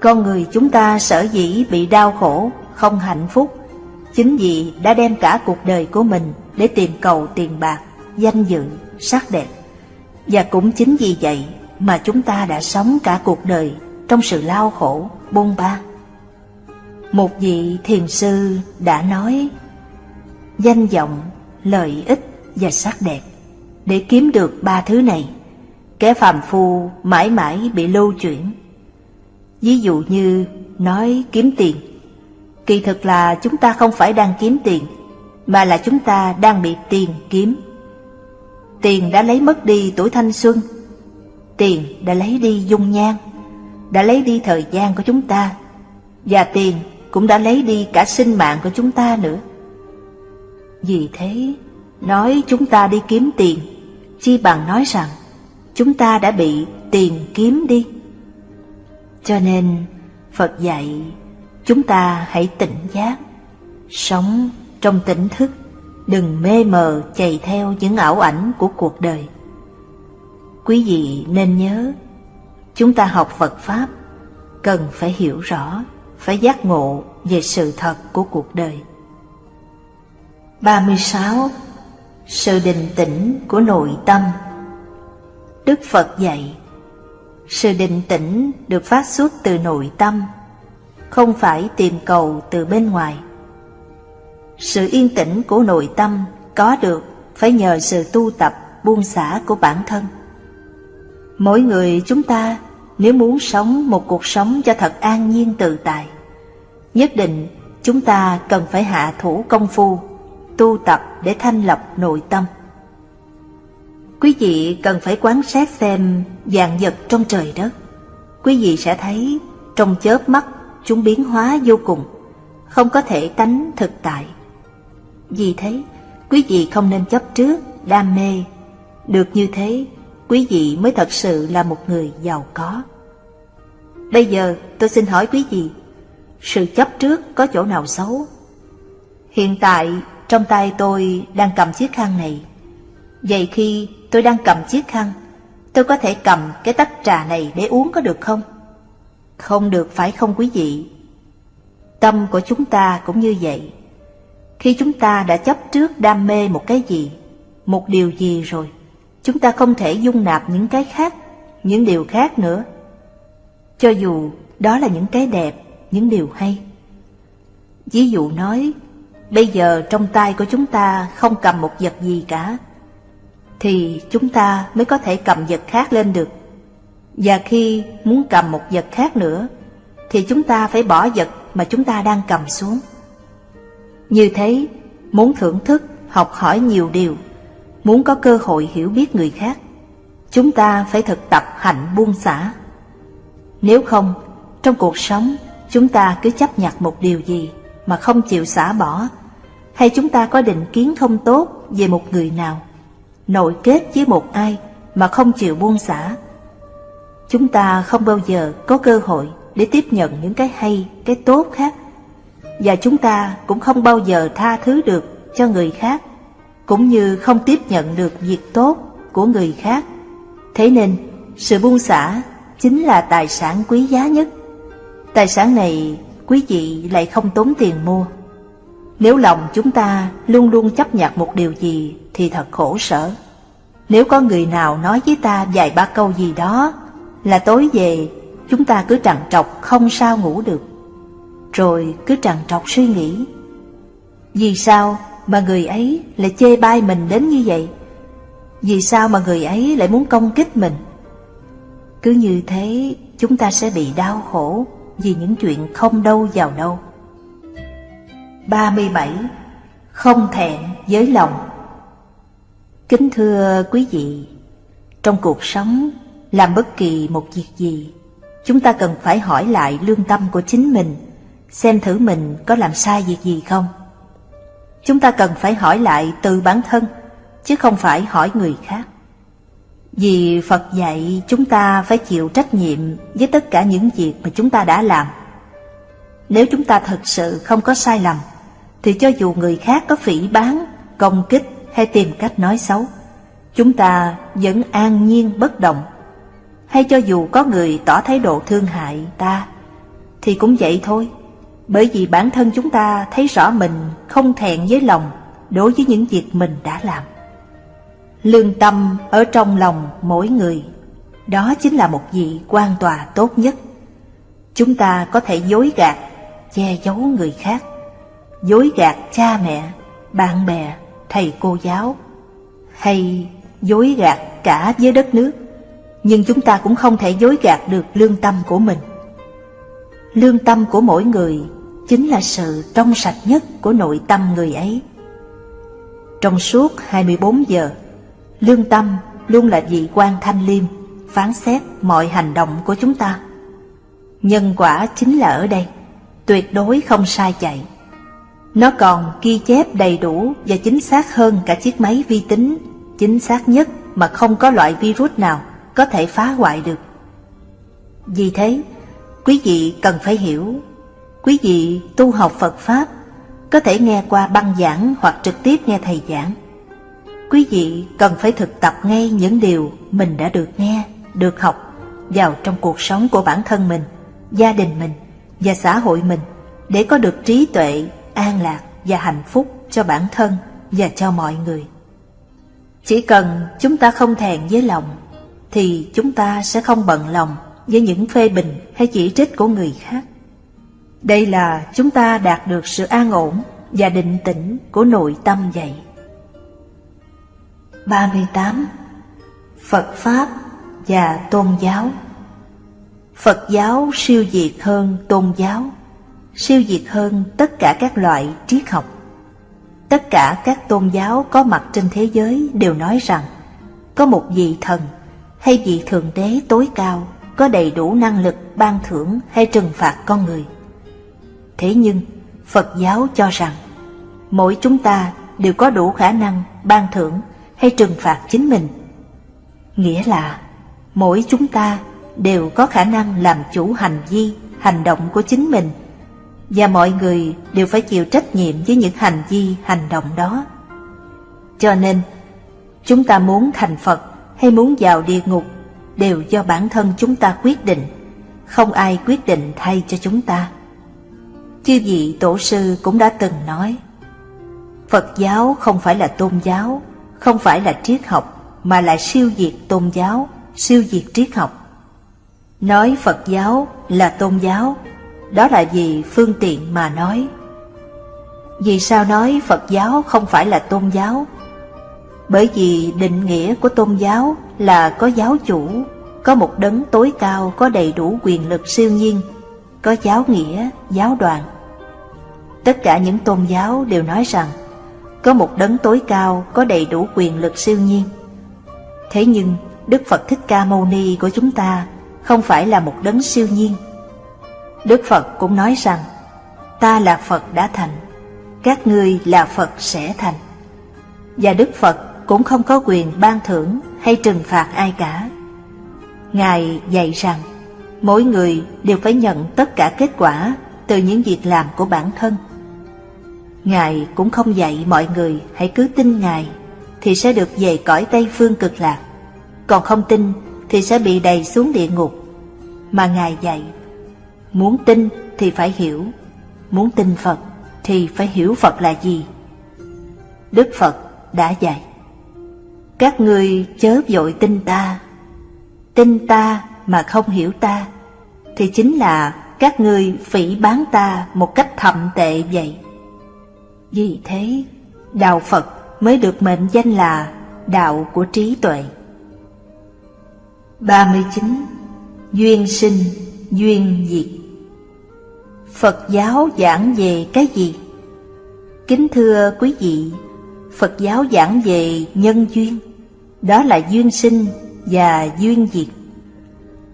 Con người chúng ta sở dĩ bị đau khổ, không hạnh phúc, chính vì đã đem cả cuộc đời của mình để tìm cầu tiền bạc, danh dự, sắc đẹp. Và cũng chính vì vậy mà chúng ta đã sống cả cuộc đời trong sự lao khổ, bôn ba. Một vị thiền sư đã nói, danh vọng, lợi ích và sắc đẹp, để kiếm được ba thứ này, kẻ phàm phu mãi mãi bị lưu chuyển. Ví dụ như nói kiếm tiền, kỳ thực là chúng ta không phải đang kiếm tiền, mà là chúng ta đang bị tiền kiếm. Tiền đã lấy mất đi tuổi thanh xuân, tiền đã lấy đi dung nhan, đã lấy đi thời gian của chúng ta, và tiền cũng đã lấy đi cả sinh mạng của chúng ta nữa. Vì thế, nói chúng ta đi kiếm tiền, chi bằng nói rằng chúng ta đã bị tiền kiếm đi. Cho nên, Phật dạy chúng ta hãy tỉnh giác, sống trong tỉnh thức, đừng mê mờ chạy theo những ảo ảnh của cuộc đời. Quý vị nên nhớ, chúng ta học Phật Pháp cần phải hiểu rõ, phải giác ngộ về sự thật của cuộc đời. 36. Sự định tĩnh của nội tâm Đức Phật dạy sự định tĩnh được phát xuất từ nội tâm, Không phải tìm cầu từ bên ngoài Sự yên tĩnh của nội tâm có được phải nhờ sự tu tập, buông xả của bản thân Mỗi người chúng ta nếu muốn sống một cuộc sống cho thật an nhiên tự tại, Nhất định chúng ta cần phải hạ thủ công phu, tu tập để thanh lọc nội tâm. Quý vị cần phải quán sát xem dạng vật trong trời đất. Quý vị sẽ thấy trong chớp mắt chúng biến hóa vô cùng, không có thể tánh thực tại. Vì thế, quý vị không nên chấp trước, đam mê. Được như thế, quý vị mới thật sự là một người giàu có. Bây giờ tôi xin hỏi quý vị, sự chấp trước có chỗ nào xấu? Hiện tại trong tay tôi đang cầm chiếc khăn này. Vậy khi tôi đang cầm chiếc khăn, tôi có thể cầm cái tách trà này để uống có được không? Không được phải không quý vị? Tâm của chúng ta cũng như vậy. Khi chúng ta đã chấp trước đam mê một cái gì, một điều gì rồi, chúng ta không thể dung nạp những cái khác, những điều khác nữa. Cho dù đó là những cái đẹp, những điều hay. Ví dụ nói, Bây giờ trong tay của chúng ta không cầm một vật gì cả thì chúng ta mới có thể cầm vật khác lên được. Và khi muốn cầm một vật khác nữa Thì chúng ta phải bỏ vật mà chúng ta đang cầm xuống. Như thế, muốn thưởng thức, học hỏi nhiều điều Muốn có cơ hội hiểu biết người khác Chúng ta phải thực tập hạnh buông xả. Nếu không, trong cuộc sống chúng ta cứ chấp nhận một điều gì mà không chịu xả bỏ hay chúng ta có định kiến không tốt về một người nào, nội kết với một ai mà không chịu buông xả. Chúng ta không bao giờ có cơ hội để tiếp nhận những cái hay, cái tốt khác. Và chúng ta cũng không bao giờ tha thứ được cho người khác, cũng như không tiếp nhận được việc tốt của người khác. Thế nên, sự buông xả chính là tài sản quý giá nhất. Tài sản này quý vị lại không tốn tiền mua. Nếu lòng chúng ta luôn luôn chấp nhận một điều gì thì thật khổ sở. Nếu có người nào nói với ta vài ba câu gì đó là tối về, chúng ta cứ trằn trọc không sao ngủ được. Rồi cứ trằn trọc suy nghĩ. Vì sao mà người ấy lại chê bai mình đến như vậy? Vì sao mà người ấy lại muốn công kích mình? Cứ như thế, chúng ta sẽ bị đau khổ vì những chuyện không đâu vào đâu. 37. Không thẹn với lòng Kính thưa quý vị, trong cuộc sống, làm bất kỳ một việc gì, chúng ta cần phải hỏi lại lương tâm của chính mình, xem thử mình có làm sai việc gì không. Chúng ta cần phải hỏi lại từ bản thân, chứ không phải hỏi người khác. Vì Phật dạy chúng ta phải chịu trách nhiệm với tất cả những việc mà chúng ta đã làm. Nếu chúng ta thật sự không có sai lầm, thì cho dù người khác có phỉ bán, công kích hay tìm cách nói xấu, chúng ta vẫn an nhiên bất động. hay cho dù có người tỏ thái độ thương hại ta, thì cũng vậy thôi. Bởi vì bản thân chúng ta thấy rõ mình không thẹn với lòng đối với những việc mình đã làm. Lương tâm ở trong lòng mỗi người, đó chính là một vị quan tòa tốt nhất. Chúng ta có thể dối gạt, che giấu người khác, dối gạt cha mẹ, bạn bè, thầy cô giáo, hay dối gạt cả với đất nước, nhưng chúng ta cũng không thể dối gạt được lương tâm của mình. Lương tâm của mỗi người chính là sự trong sạch nhất của nội tâm người ấy. Trong suốt 24 giờ, lương tâm luôn là vị quan thanh liêm, phán xét mọi hành động của chúng ta. Nhân quả chính là ở đây, tuyệt đối không sai chạy. Nó còn ghi chép đầy đủ và chính xác hơn cả chiếc máy vi tính, chính xác nhất mà không có loại virus nào có thể phá hoại được. Vì thế, quý vị cần phải hiểu, quý vị tu học Phật Pháp có thể nghe qua băng giảng hoặc trực tiếp nghe thầy giảng. Quý vị cần phải thực tập ngay những điều mình đã được nghe, được học vào trong cuộc sống của bản thân mình, gia đình mình và xã hội mình để có được trí tuệ, an lạc và hạnh phúc cho bản thân và cho mọi người. Chỉ cần chúng ta không thèn với lòng thì chúng ta sẽ không bận lòng với những phê bình hay chỉ trích của người khác. Đây là chúng ta đạt được sự an ổn và định tĩnh của nội tâm vậy. 38. Phật Pháp và Tôn giáo Phật giáo siêu việt hơn tôn giáo, siêu diệt hơn tất cả các loại triết học. Tất cả các tôn giáo có mặt trên thế giới đều nói rằng có một vị thần hay vị thượng đế tối cao có đầy đủ năng lực ban thưởng hay trừng phạt con người. Thế nhưng, Phật giáo cho rằng mỗi chúng ta đều có đủ khả năng ban thưởng hay trừng phạt chính mình. Nghĩa là mỗi chúng ta đều có khả năng làm chủ hành vi, hành động của chính mình và mọi người đều phải chịu trách nhiệm với những hành vi, hành động đó. Cho nên, chúng ta muốn thành Phật hay muốn vào địa ngục đều do bản thân chúng ta quyết định, không ai quyết định thay cho chúng ta. Chư vị tổ sư cũng đã từng nói, Phật giáo không phải là tôn giáo, không phải là triết học, mà là siêu diệt tôn giáo, siêu diệt triết học. Nói Phật giáo là tôn giáo, đó là vì phương tiện mà nói. Vì sao nói Phật giáo không phải là tôn giáo? Bởi vì định nghĩa của tôn giáo là có giáo chủ, có một đấng tối cao có đầy đủ quyền lực siêu nhiên, có giáo nghĩa, giáo đoàn. Tất cả những tôn giáo đều nói rằng có một đấng tối cao có đầy đủ quyền lực siêu nhiên. Thế nhưng Đức Phật Thích Ca Mâu Ni của chúng ta không phải là một đấng siêu nhiên. Đức Phật cũng nói rằng ta là Phật đã thành, các ngươi là Phật sẽ thành. Và Đức Phật cũng không có quyền ban thưởng hay trừng phạt ai cả. Ngài dạy rằng mỗi người đều phải nhận tất cả kết quả từ những việc làm của bản thân. Ngài cũng không dạy mọi người hãy cứ tin Ngài thì sẽ được về cõi Tây Phương cực lạc, còn không tin thì sẽ bị đầy xuống địa ngục. Mà Ngài dạy, muốn tin thì phải hiểu, muốn tin Phật thì phải hiểu Phật là gì. Đức Phật đã dạy, các ngươi chớ vội tin ta, tin ta mà không hiểu ta, thì chính là các ngươi phỉ bán ta một cách thậm tệ vậy. Vì thế, Đạo Phật mới được mệnh danh là Đạo của trí tuệ. 39. Duyên sinh, duyên diệt Phật giáo giảng về cái gì? Kính thưa quý vị, Phật giáo giảng về nhân duyên, đó là duyên sinh và duyên diệt.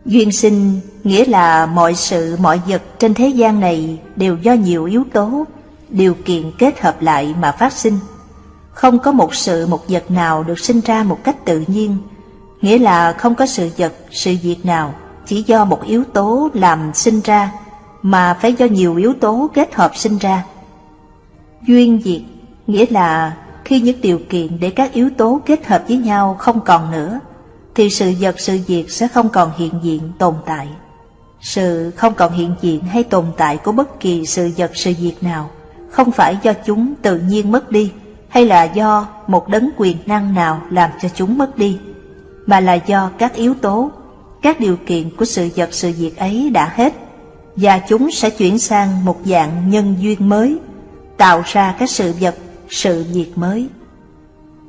Duyên sinh nghĩa là mọi sự mọi vật trên thế gian này đều do nhiều yếu tố điều kiện kết hợp lại mà phát sinh. Không có một sự một vật nào được sinh ra một cách tự nhiên, nghĩa là không có sự vật, sự việc nào chỉ do một yếu tố làm sinh ra, mà phải do nhiều yếu tố kết hợp sinh ra. Duyên diệt nghĩa là khi những điều kiện để các yếu tố kết hợp với nhau không còn nữa, thì sự vật sự việc sẽ không còn hiện diện tồn tại. Sự không còn hiện diện hay tồn tại của bất kỳ sự vật sự việc nào không phải do chúng tự nhiên mất đi hay là do một đấng quyền năng nào làm cho chúng mất đi, mà là do các yếu tố, các điều kiện của sự vật sự việc ấy đã hết, và chúng sẽ chuyển sang một dạng nhân duyên mới, tạo ra các sự vật, sự việc mới.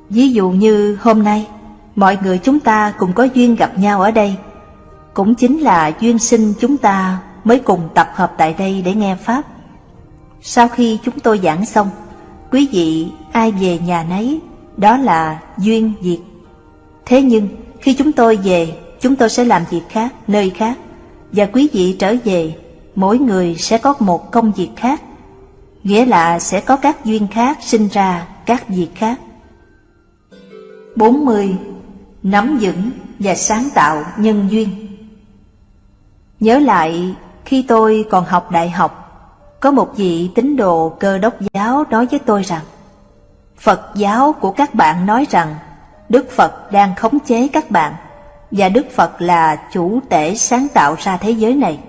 Ví dụ như hôm nay, mọi người chúng ta cùng có duyên gặp nhau ở đây, cũng chính là duyên sinh chúng ta mới cùng tập hợp tại đây để nghe Pháp. Sau khi chúng tôi giảng xong, quý vị ai về nhà nấy, đó là duyên diệt Thế nhưng, khi chúng tôi về, chúng tôi sẽ làm việc khác, nơi khác, và quý vị trở về, mỗi người sẽ có một công việc khác, nghĩa là sẽ có các duyên khác sinh ra các việc khác. 40. Nắm vững và sáng tạo nhân duyên Nhớ lại khi tôi còn học đại học, có một vị tín đồ cơ đốc giáo nói với tôi rằng Phật giáo của các bạn nói rằng Đức Phật đang khống chế các bạn và Đức Phật là chủ tể sáng tạo ra thế giới này.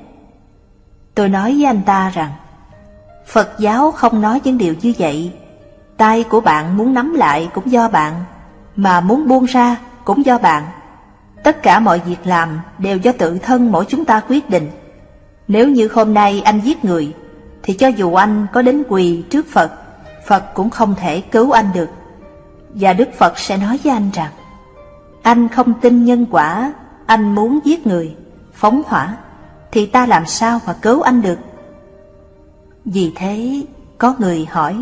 Tôi nói với anh ta rằng, Phật giáo không nói những điều như vậy. Tay của bạn muốn nắm lại cũng do bạn, Mà muốn buông ra cũng do bạn. Tất cả mọi việc làm đều do tự thân mỗi chúng ta quyết định. Nếu như hôm nay anh giết người, Thì cho dù anh có đến quỳ trước Phật Phật cũng không thể cứu anh được. Và Đức Phật sẽ nói với anh rằng, Anh không tin nhân quả, Anh muốn giết người, Phóng hỏa. Thì ta làm sao mà cứu anh được? Vì thế có người hỏi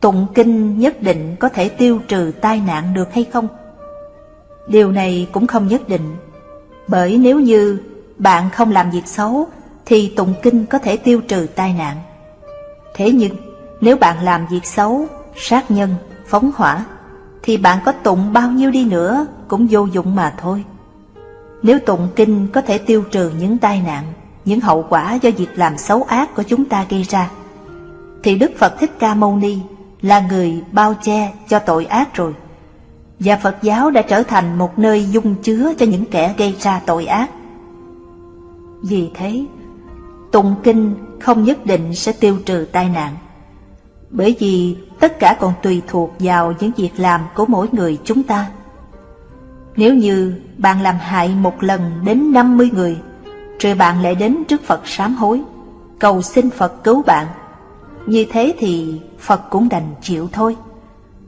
Tụng kinh nhất định có thể tiêu trừ tai nạn được hay không? Điều này cũng không nhất định Bởi nếu như bạn không làm việc xấu Thì tụng kinh có thể tiêu trừ tai nạn. Thế nhưng nếu bạn làm việc xấu, sát nhân, phóng hỏa Thì bạn có tụng bao nhiêu đi nữa cũng vô dụng mà thôi. Nếu tụng kinh có thể tiêu trừ những tai nạn Những hậu quả do việc làm xấu ác của chúng ta gây ra Thì Đức Phật Thích Ca Mâu Ni là người bao che cho tội ác rồi và Phật giáo đã trở thành một nơi dung chứa cho những kẻ gây ra tội ác. Vì thế, tụng kinh không nhất định sẽ tiêu trừ tai nạn, bởi vì tất cả còn tùy thuộc vào những việc làm của mỗi người chúng ta. Nếu như bạn làm hại một lần đến 50 người, rồi bạn lại đến trước Phật sám hối, cầu xin Phật cứu bạn, như thế thì Phật cũng đành chịu thôi.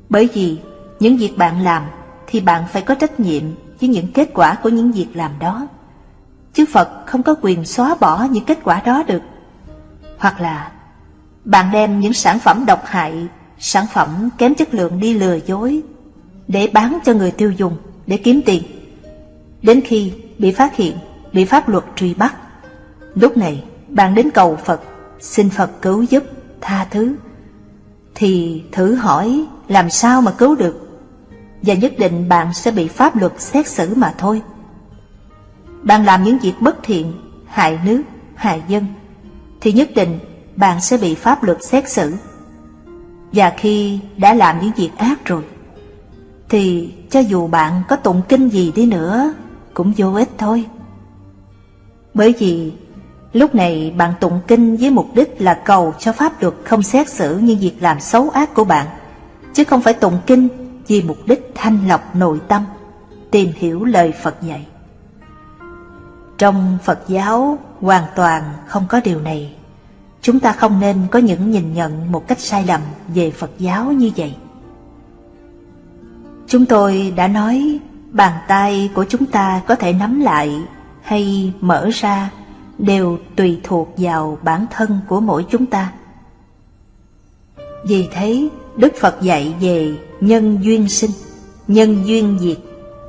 Bởi vì những việc bạn làm thì bạn phải có trách nhiệm với những kết quả của những việc làm đó. Chứ Phật không có quyền xóa bỏ những kết quả đó được. Hoặc là bạn đem những sản phẩm độc hại, sản phẩm kém chất lượng đi lừa dối để bán cho người tiêu dùng để kiếm tiền. Đến khi bị phát hiện, bị pháp luật truy bắt, lúc này bạn đến cầu Phật, xin Phật cứu giúp, tha thứ, thì thử hỏi làm sao mà cứu được và nhất định bạn sẽ bị pháp luật xét xử mà thôi. Bạn làm những việc bất thiện, hại nước, hại dân, thì nhất định bạn sẽ bị pháp luật xét xử. Và khi đã làm những việc ác rồi, thì cho dù bạn có tụng kinh gì đi nữa, cũng vô ích thôi. Bởi vì lúc này bạn tụng kinh với mục đích là cầu cho pháp luật không xét xử những việc làm xấu ác của bạn, chứ không phải tụng kinh vì mục đích thanh lọc nội tâm, tìm hiểu lời Phật dạy. Trong Phật giáo hoàn toàn không có điều này. Chúng ta không nên có những nhìn nhận một cách sai lầm về Phật giáo như vậy. Chúng tôi đã nói bàn tay của chúng ta có thể nắm lại hay mở ra đều tùy thuộc vào bản thân của mỗi chúng ta. Vì thế, Đức Phật dạy về nhân duyên sinh, nhân duyên diệt,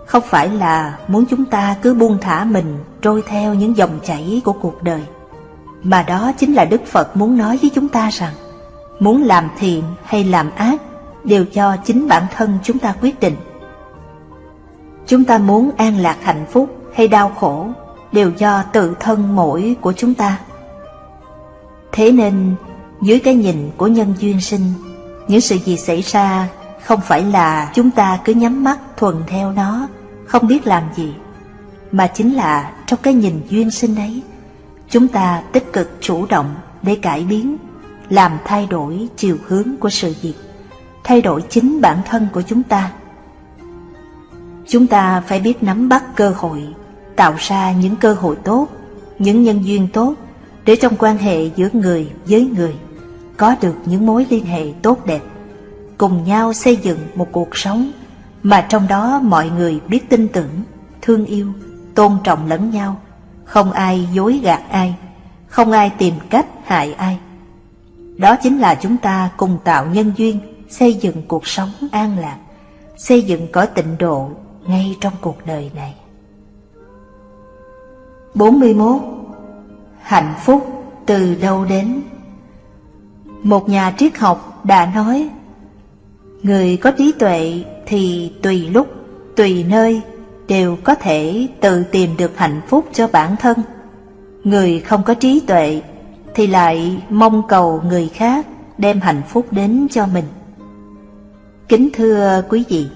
không phải là muốn chúng ta cứ buông thả mình trôi theo những dòng chảy của cuộc đời, mà đó chính là Đức Phật muốn nói với chúng ta rằng, muốn làm thiện hay làm ác đều do chính bản thân chúng ta quyết định. Chúng ta muốn an lạc hạnh phúc hay đau khổ đều do tự thân mỗi của chúng ta. Thế nên, dưới cái nhìn của nhân duyên sinh những sự gì xảy ra không phải là chúng ta cứ nhắm mắt thuần theo nó, không biết làm gì, mà chính là trong cái nhìn duyên sinh ấy, chúng ta tích cực chủ động để cải biến, làm thay đổi chiều hướng của sự việc, thay đổi chính bản thân của chúng ta. Chúng ta phải biết nắm bắt cơ hội, tạo ra những cơ hội tốt, những nhân duyên tốt để trong quan hệ giữa người với người có được những mối liên hệ tốt đẹp, cùng nhau xây dựng một cuộc sống mà trong đó mọi người biết tin tưởng, thương yêu, tôn trọng lẫn nhau, không ai dối gạt ai, không ai tìm cách hại ai. Đó chính là chúng ta cùng tạo nhân duyên, xây dựng cuộc sống an lạc, xây dựng cõi tịnh độ ngay trong cuộc đời này. 41. Hạnh phúc từ đâu đến? Một nhà triết học đã nói Người có trí tuệ thì tùy lúc, tùy nơi đều có thể tự tìm được hạnh phúc cho bản thân. Người không có trí tuệ thì lại mong cầu người khác đem hạnh phúc đến cho mình. Kính thưa quý vị,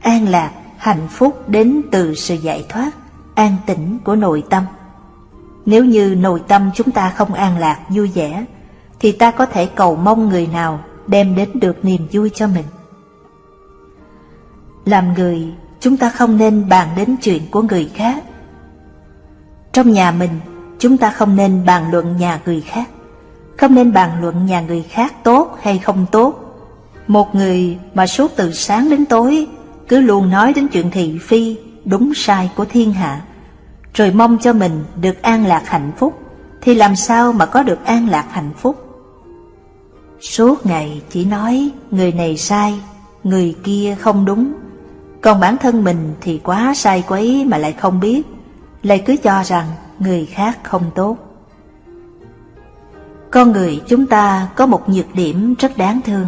an lạc, hạnh phúc đến từ sự giải thoát, an tĩnh của nội tâm. Nếu như nội tâm chúng ta không an lạc, vui vẻ, thì ta có thể cầu mong người nào đem đến được niềm vui cho mình. Làm người, chúng ta không nên bàn đến chuyện của người khác. Trong nhà mình, chúng ta không nên bàn luận nhà người khác, không nên bàn luận nhà người khác tốt hay không tốt. Một người mà suốt từ sáng đến tối cứ luôn nói đến chuyện thị phi, đúng sai của thiên hạ, rồi mong cho mình được an lạc hạnh phúc, thì làm sao mà có được an lạc hạnh phúc? Suốt ngày chỉ nói người này sai, người kia không đúng, còn bản thân mình thì quá sai quấy mà lại không biết, lại cứ cho rằng người khác không tốt. Con người chúng ta có một nhược điểm rất đáng thương,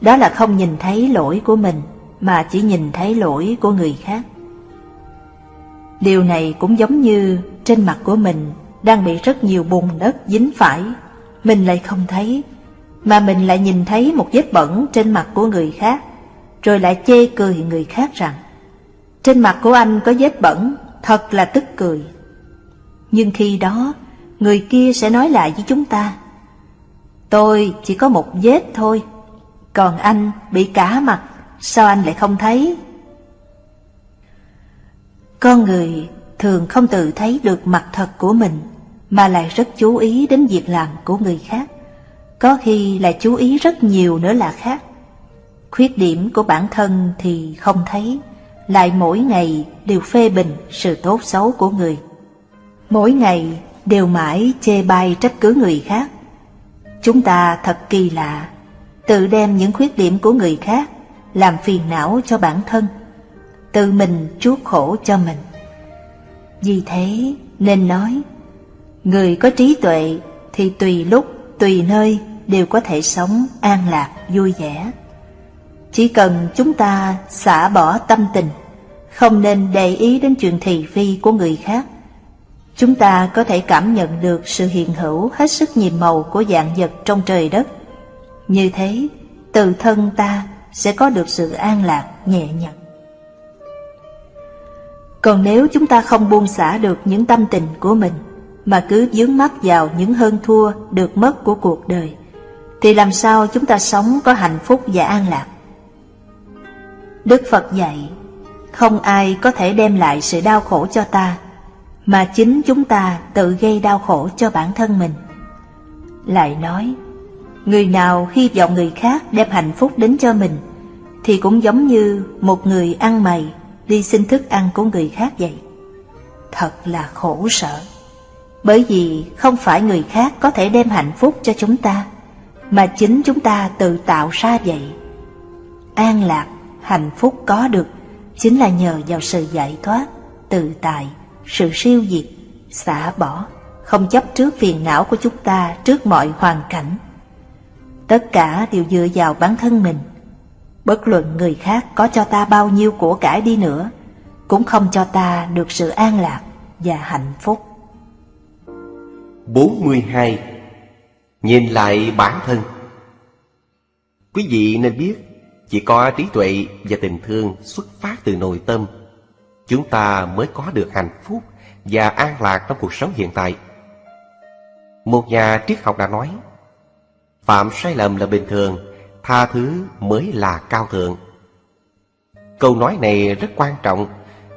đó là không nhìn thấy lỗi của mình mà chỉ nhìn thấy lỗi của người khác. Điều này cũng giống như trên mặt của mình đang bị rất nhiều bùn đất dính phải, mình lại không thấy, mà mình lại nhìn thấy một vết bẩn trên mặt của người khác, rồi lại chê cười người khác rằng trên mặt của anh có vết bẩn, thật là tức cười. Nhưng khi đó, người kia sẽ nói lại với chúng ta, tôi chỉ có một vết thôi, còn anh bị cả mặt, sao anh lại không thấy? Con người thường không tự thấy được mặt thật của mình, mà lại rất chú ý đến việc làm của người khác. Có khi lại chú ý rất nhiều nữa là khác. Khuyết điểm của bản thân thì không thấy, lại mỗi ngày đều phê bình sự tốt xấu của người. Mỗi ngày đều mãi chê bai trách cứ người khác. Chúng ta thật kỳ lạ, tự đem những khuyết điểm của người khác làm phiền não cho bản thân, tự mình chuốc khổ cho mình. Vì thế nên nói, người có trí tuệ thì tùy lúc, tùy nơi đều có thể sống an lạc, vui vẻ. Chỉ cần chúng ta xả bỏ tâm tình, không nên để ý đến chuyện thị phi của người khác, chúng ta có thể cảm nhận được sự hiện hữu hết sức nhiệm màu của dạng vật trong trời đất. Như thế, từ thân ta sẽ có được sự an lạc, nhẹ nhàng. Còn nếu chúng ta không buông xả được những tâm tình của mình, mà cứ dướng mắt vào những hơn thua được mất của cuộc đời, thì làm sao chúng ta sống có hạnh phúc và an lạc? Đức Phật dạy, không ai có thể đem lại sự đau khổ cho ta, mà chính chúng ta tự gây đau khổ cho bản thân mình. Lại nói, người nào hy vọng người khác đem hạnh phúc đến cho mình, thì cũng giống như một người ăn mày đi xin thức ăn của người khác vậy. Thật là khổ sở, bởi vì không phải người khác có thể đem hạnh phúc cho chúng ta, mà chính chúng ta tự tạo ra vậy. An lạc, hạnh phúc có được chính là nhờ vào sự giải thoát, tự tại, sự siêu diệt, xả bỏ, không chấp trước phiền não của chúng ta trước mọi hoàn cảnh. Tất cả đều dựa vào bản thân mình. Bất luận người khác có cho ta bao nhiêu của cải đi nữa, cũng không cho ta được sự an lạc và hạnh phúc. 42. Nhìn lại bản thân Quý vị nên biết, chỉ có trí tuệ và tình thương xuất phát từ nội tâm chúng ta mới có được hạnh phúc và an lạc trong cuộc sống hiện tại. Một nhà triết học đã nói, phạm sai lầm là bình thường, tha thứ mới là cao thượng. Câu nói này rất quan trọng,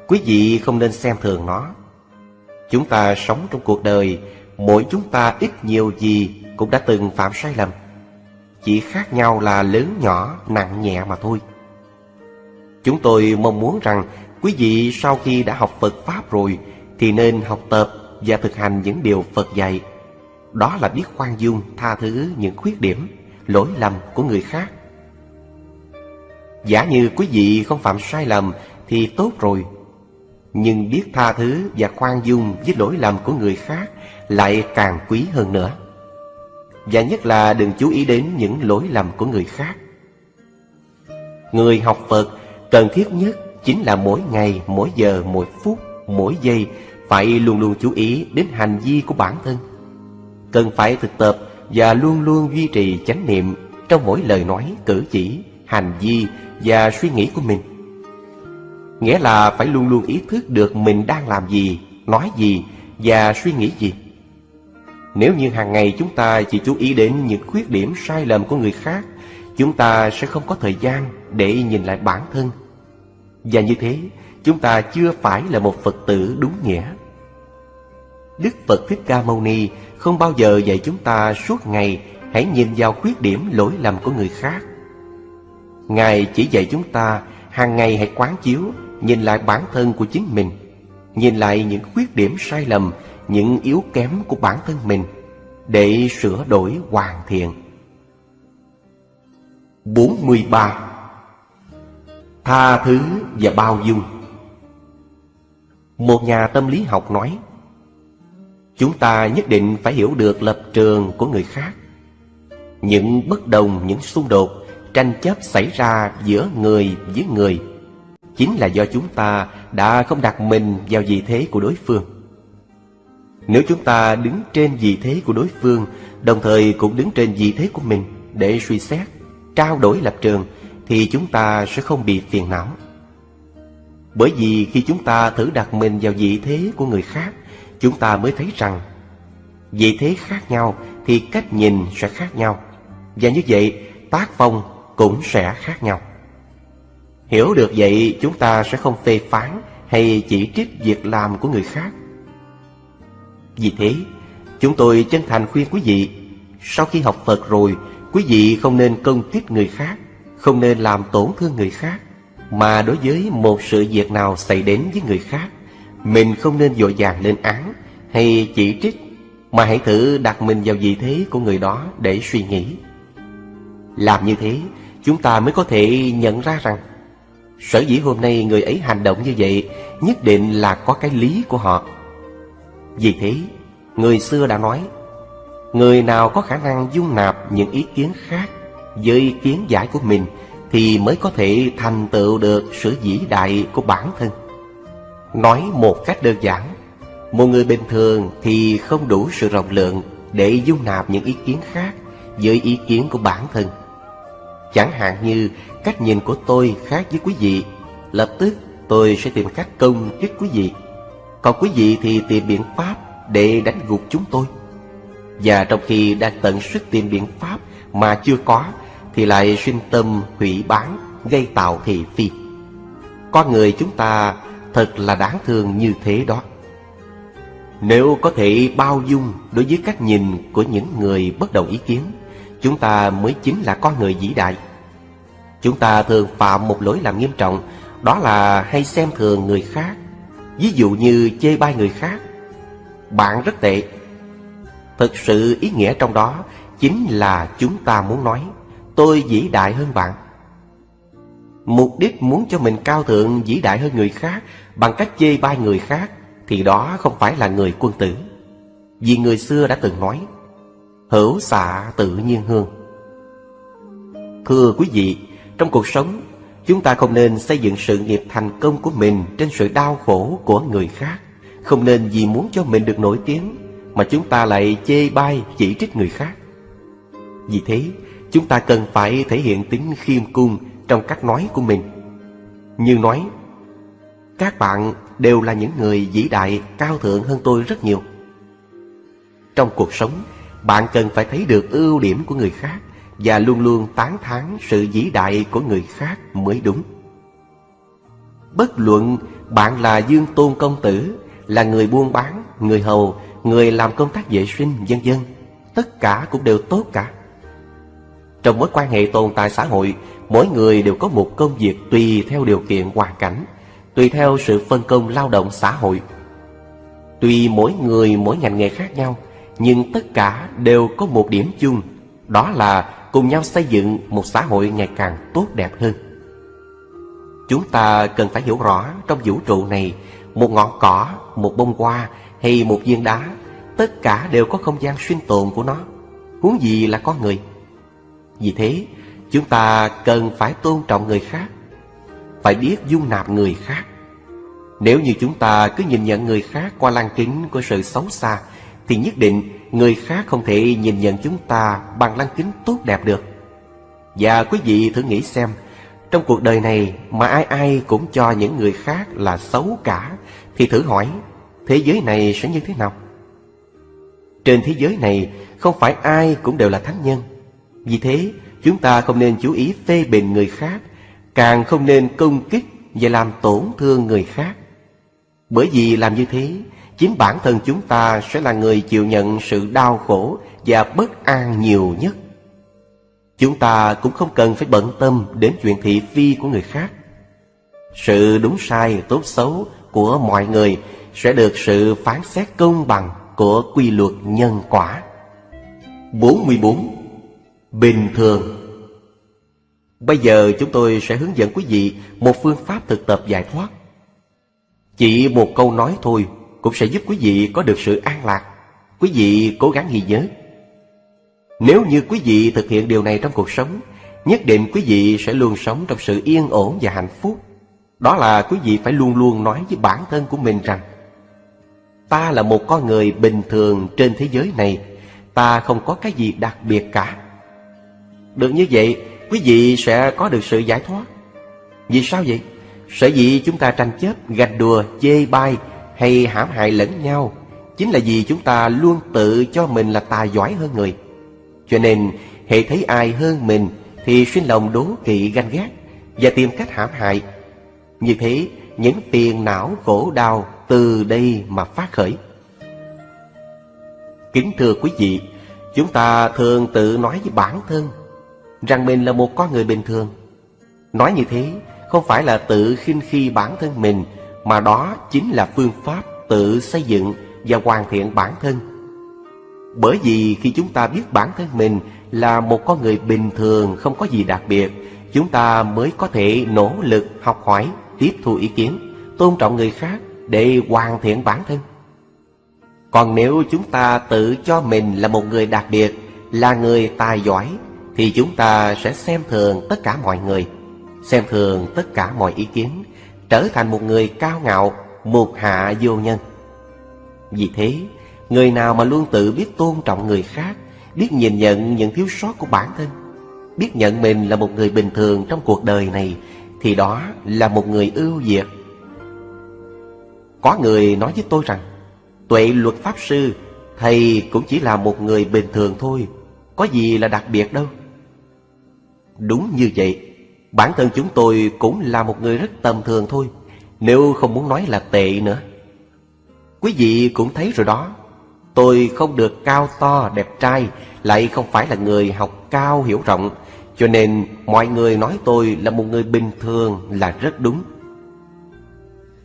quý vị không nên xem thường nó. Chúng ta sống trong cuộc đời, mỗi chúng ta ít nhiều gì cũng đã từng phạm sai lầm. Chỉ khác nhau là lớn nhỏ, nặng nhẹ mà thôi. Chúng tôi mong muốn rằng quý vị sau khi đã học Phật Pháp rồi thì nên học tập và thực hành những điều Phật dạy. Đó là biết khoan dung, tha thứ những khuyết điểm, lỗi lầm của người khác. Giả như quý vị không phạm sai lầm thì tốt rồi. Nhưng biết tha thứ và khoan dung với lỗi lầm của người khác lại càng quý hơn nữa. Và nhất là đừng chú ý đến những lỗi lầm của người khác. Người học Phật cần thiết nhất chính là mỗi ngày, mỗi giờ, mỗi phút, mỗi giây phải luôn luôn chú ý đến hành vi của bản thân. Cần phải thực tập và luôn luôn duy trì chánh niệm trong mỗi lời nói, cử chỉ, hành vi và suy nghĩ của mình. Nghĩa là phải luôn luôn ý thức được mình đang làm gì, nói gì và suy nghĩ gì. Nếu như hàng ngày chúng ta chỉ chú ý đến những khuyết điểm sai lầm của người khác, chúng ta sẽ không có thời gian để nhìn lại bản thân. Và như thế, chúng ta chưa phải là một Phật tử đúng nghĩa. Đức Phật Thích Ca Mâu Ni không bao giờ dạy chúng ta suốt ngày hãy nhìn vào khuyết điểm lỗi lầm của người khác. Ngài chỉ dạy chúng ta hàng ngày hãy quán chiếu, nhìn lại bản thân của chính mình, nhìn lại những khuyết điểm sai lầm, những yếu kém của bản thân mình để sửa đổi hoàn thiện. 43. Tha thứ và bao dung Một nhà tâm lý học nói Chúng ta nhất định phải hiểu được lập trường của người khác. Những bất đồng, những xung đột, tranh chấp xảy ra giữa người với người Chính là do chúng ta đã không đặt mình vào vị thế của đối phương. Nếu chúng ta đứng trên vị thế của đối phương Đồng thời cũng đứng trên vị thế của mình Để suy xét, trao đổi lập trường Thì chúng ta sẽ không bị phiền não. Bởi vì khi chúng ta thử đặt mình vào vị thế của người khác chúng ta mới thấy rằng vị thế khác nhau thì cách nhìn sẽ khác nhau, và như vậy tác phong cũng sẽ khác nhau. Hiểu được vậy, chúng ta sẽ không phê phán hay chỉ trích việc làm của người khác. Vì thế, chúng tôi chân thành khuyên quý vị, sau khi học phật rồi, quý vị không nên công kích người khác, không nên làm tổn thương người khác, mà đối với một sự việc nào xảy đến với người khác mình không nên dội vàng lên án hay chỉ trích, Mà hãy thử đặt mình vào vị thế của người đó để suy nghĩ. Làm như thế, Chúng ta mới có thể nhận ra rằng, Sở dĩ hôm nay người ấy hành động như vậy Nhất định là có cái lý của họ. Vì thế, Người xưa đã nói, Người nào có khả năng dung nạp những ý kiến khác Với ý kiến giải của mình Thì mới có thể thành tựu được sự vĩ đại của bản thân. Nói một cách đơn giản. Một người bình thường thì không đủ sự rộng lượng Để dung nạp những ý kiến khác Với ý kiến của bản thân. Chẳng hạn như cách nhìn của tôi khác với quý vị. Lập tức tôi sẽ tìm cách công kích quý vị. Còn quý vị thì tìm biện pháp để đánh gục chúng tôi. Và trong khi đang tận sức tìm biện pháp mà chưa có Thì lại sinh tâm hủy bán, gây tạo thị phi. Con người chúng ta Thật là đáng thương như thế đó. Nếu có thể bao dung đối với cách nhìn của những người bất đồng ý kiến, Chúng ta mới chính là con người vĩ đại. Chúng ta thường phạm một lỗi làm nghiêm trọng, Đó là hay xem thường người khác. Ví dụ như chê bai người khác, Bạn rất tệ. Thực sự ý nghĩa trong đó Chính là chúng ta muốn nói, Tôi vĩ đại hơn bạn. Mục đích muốn cho mình cao thượng, vĩ đại hơn người khác, Bằng cách chê bai người khác, Thì đó không phải là người quân tử. Vì người xưa đã từng nói, Hữu xạ tự nhiên hương. Thưa quý vị, Trong cuộc sống, Chúng ta không nên xây dựng sự nghiệp thành công của mình Trên sự đau khổ của người khác. Không nên vì muốn cho mình được nổi tiếng Mà chúng ta lại chê bai, chỉ trích người khác. Vì thế, Chúng ta cần phải thể hiện tính khiêm cung trong cách nói của mình. Như nói, Các bạn đều là những người vĩ đại cao thượng hơn tôi rất nhiều. Trong cuộc sống Bạn cần phải thấy được ưu điểm của người khác Và luôn luôn tán thán sự vĩ đại của người khác mới đúng. Bất luận bạn là Dương Tôn Công Tử Là người buôn bán, người hầu, người làm công tác vệ sinh, vân dân Tất cả cũng đều tốt cả. Trong mối quan hệ tồn tại xã hội Mỗi người đều có một công việc tùy theo điều kiện hoàn cảnh Tùy theo sự phân công lao động xã hội. Tuy mỗi người mỗi ngành nghề khác nhau Nhưng tất cả đều có một điểm chung Đó là cùng nhau xây dựng một xã hội ngày càng tốt đẹp hơn. Chúng ta cần phải hiểu rõ trong vũ trụ này Một ngọn cỏ, một bông hoa hay một viên đá Tất cả đều có không gian sinh tồn của nó. Huống gì là con người? Vì thế chúng ta cần phải tôn trọng người khác, Phải biết dung nạp người khác. Nếu như chúng ta cứ nhìn nhận người khác qua lăng kính của sự xấu xa, Thì nhất định người khác không thể nhìn nhận chúng ta bằng lăng kính tốt đẹp được. Và quý vị thử nghĩ xem, Trong cuộc đời này mà ai ai cũng cho những người khác là xấu cả, Thì thử hỏi, thế giới này sẽ như thế nào? Trên thế giới này không phải ai cũng đều là thánh nhân. Vì thế chúng ta không nên chú ý phê bình người khác Càng không nên công kích và làm tổn thương người khác Bởi vì làm như thế Chính bản thân chúng ta sẽ là người chịu nhận sự đau khổ và bất an nhiều nhất Chúng ta cũng không cần phải bận tâm đến chuyện thị phi của người khác Sự đúng sai, tốt xấu của mọi người sẽ được sự phán xét công bằng của quy luật nhân quả. 44. Bình thường Bây giờ chúng tôi sẽ hướng dẫn quý vị một phương pháp thực tập giải thoát. Chỉ một câu nói thôi cũng sẽ giúp quý vị có được sự an lạc. Quý vị cố gắng ghi nhớ. Nếu như quý vị thực hiện điều này trong cuộc sống, nhất định quý vị sẽ luôn sống trong sự yên ổn và hạnh phúc. Đó là quý vị phải luôn luôn nói với bản thân của mình rằng Ta là một con người bình thường trên thế giới này Ta không có cái gì đặc biệt cả được như vậy Quý vị sẽ có được sự giải thoát Vì sao vậy? Sở dĩ chúng ta tranh chấp, gạch đùa, chê bai Hay hãm hại lẫn nhau Chính là vì chúng ta luôn tự cho mình là tài giỏi hơn người Cho nên hệ thấy ai hơn mình Thì xuyên lòng đố kỵ ganh ghét Và tìm cách hãm hại Như thế những phiền não khổ đau từ đây mà phát khởi. Kính thưa quý vị, chúng ta thường tự nói với bản thân rằng mình là một con người bình thường. Nói như thế không phải là tự khinh khi bản thân mình mà đó chính là phương pháp tự xây dựng và hoàn thiện bản thân. Bởi vì khi chúng ta biết bản thân mình là một con người bình thường không có gì đặc biệt, chúng ta mới có thể nỗ lực học hỏi, tiếp thu ý kiến, tôn trọng người khác để hoàn thiện bản thân. Còn nếu chúng ta tự cho mình là một người đặc biệt, là người tài giỏi, thì chúng ta sẽ xem thường tất cả mọi người, xem thường tất cả mọi ý kiến, trở thành một người cao ngạo, một hạ vô nhân. Vì thế, người nào mà luôn tự biết tôn trọng người khác, biết nhìn nhận những thiếu sót của bản thân, biết nhận mình là một người bình thường trong cuộc đời này, thì đó là một người ưu việt có người nói với tôi rằng Tuệ luật pháp sư Thầy cũng chỉ là một người bình thường thôi Có gì là đặc biệt đâu Đúng như vậy, Bản thân chúng tôi cũng là một người rất tầm thường thôi, Nếu không muốn nói là tệ nữa. Quý vị cũng thấy rồi đó, Tôi không được cao to, đẹp trai, Lại không phải là người học cao hiểu rộng, Cho nên mọi người nói tôi là một người bình thường là rất đúng.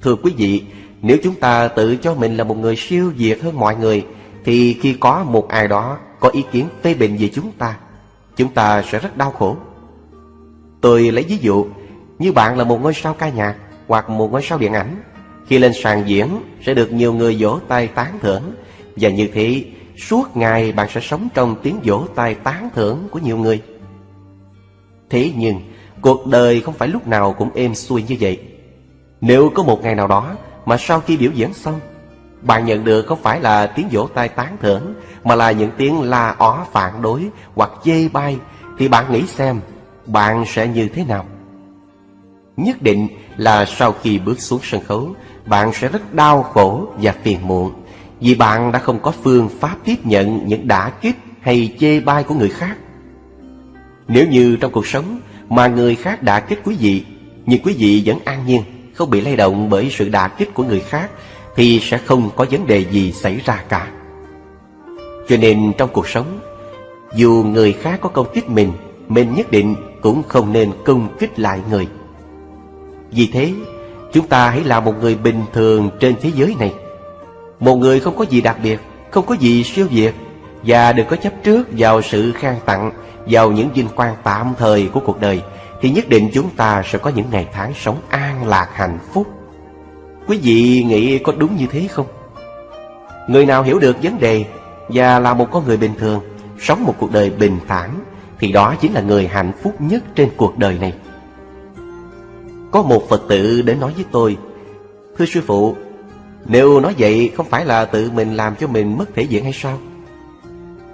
Thưa quý vị, nếu chúng ta tự cho mình là một người siêu việt hơn mọi người, Thì khi có một ai đó có ý kiến phê bình về chúng ta Chúng ta sẽ rất đau khổ. Tôi lấy ví dụ, Như bạn là một ngôi sao ca nhạc Hoặc một ngôi sao điện ảnh, Khi lên sàn diễn sẽ được nhiều người vỗ tay tán thưởng. Và như thế, suốt ngày bạn sẽ sống trong tiếng vỗ tay tán thưởng của nhiều người. Thế nhưng, cuộc đời không phải lúc nào cũng êm xuôi như vậy. Nếu có một ngày nào đó mà sau khi biểu diễn xong, Bạn nhận được không phải là tiếng vỗ tay tán thưởng, Mà là những tiếng la ó phản đối hoặc chê bai, Thì bạn nghĩ xem bạn sẽ như thế nào? Nhất định là sau khi bước xuống sân khấu, Bạn sẽ rất đau khổ và phiền muộn, Vì bạn đã không có phương pháp tiếp nhận những đả kích hay chê bai của người khác. Nếu như trong cuộc sống mà người khác đả kích quý vị, Nhưng quý vị vẫn an nhiên, Không bị lay động bởi sự đả kích của người khác, Thì sẽ không có vấn đề gì xảy ra cả. Cho nên trong cuộc sống, Dù người khác có công kích mình Mình nhất định cũng không nên công kích lại người. Vì thế, Chúng ta hãy là một người bình thường trên thế giới này. Một người không có gì đặc biệt, Không có gì siêu việt, Và đừng có chấp trước vào sự khang tặng, Vào những vinh quang tạm thời của cuộc đời, Thì nhất định chúng ta sẽ có những ngày tháng sống an lạc, hạnh phúc. Quý vị nghĩ có đúng như thế không? Người nào hiểu được vấn đề Và là một con người bình thường, Sống một cuộc đời bình thản thì đó chính là người hạnh phúc nhất trên cuộc đời này. Có một Phật tử đến nói với tôi, Thưa sư phụ, Nếu nói vậy không phải là tự mình làm cho mình mất thể diện hay sao?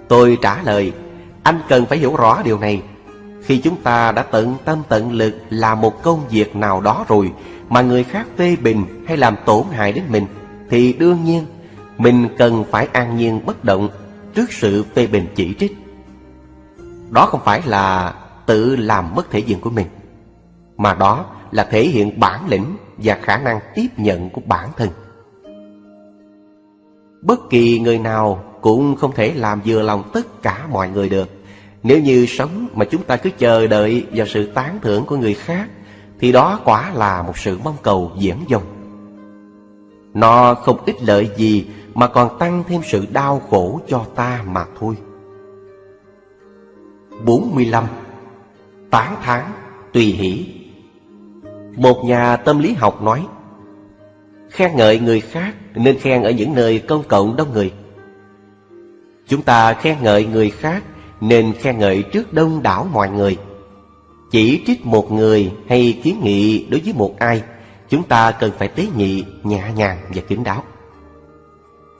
Tôi trả lời, Anh cần phải hiểu rõ điều này. Khi chúng ta đã tận tâm tận lực làm một công việc nào đó rồi Mà người khác phê bình hay làm tổn hại đến mình, Thì đương nhiên Mình cần phải an nhiên bất động Trước sự phê bình chỉ trích. Đó không phải là tự làm mất thể diện của mình Mà đó là thể hiện bản lĩnh và khả năng tiếp nhận của bản thân. Bất kỳ người nào cũng không thể làm vừa lòng tất cả mọi người được. Nếu như sống mà chúng ta cứ chờ đợi vào sự tán thưởng của người khác, thì đó quả là một sự mong cầu diễn dông. Nó không ích lợi gì mà còn tăng thêm sự đau khổ cho ta mà thôi. 45. Tán thán, tùy hỷ. Một nhà tâm lý học nói Khen ngợi người khác nên khen ở những nơi công cộng đông người. Chúng ta khen ngợi người khác nên khen ngợi trước đông đảo mọi người. Chỉ trích một người hay kiến nghị đối với một ai Chúng ta cần phải tế nhị, nhẹ nhàng và kín đáo.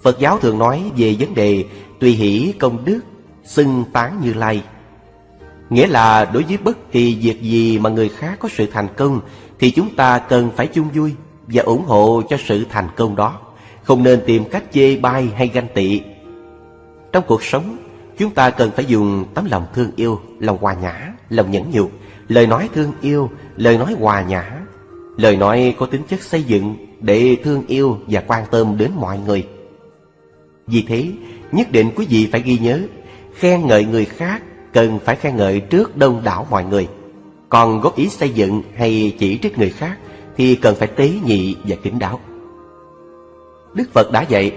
Phật giáo thường nói về vấn đề tùy hỷ công đức, xưng tán như lai. Nghĩa là đối với bất kỳ việc gì mà người khác có sự thành công thì chúng ta cần phải chung vui và ủng hộ cho sự thành công đó, không nên tìm cách chê bai hay ganh tị. Trong cuộc sống, chúng ta cần phải dùng tấm lòng thương yêu, lòng hòa nhã, lòng nhẫn nhục, lời nói thương yêu, lời nói hòa nhã, lời nói có tính chất xây dựng để thương yêu và quan tâm đến mọi người. Vì thế, nhất định quý vị phải ghi nhớ, khen ngợi người khác cần phải khen ngợi trước đông đảo mọi người. Còn góp ý xây dựng hay chỉ trích người khác Thì cần phải tế nhị và kính đáo. Đức Phật đã dạy,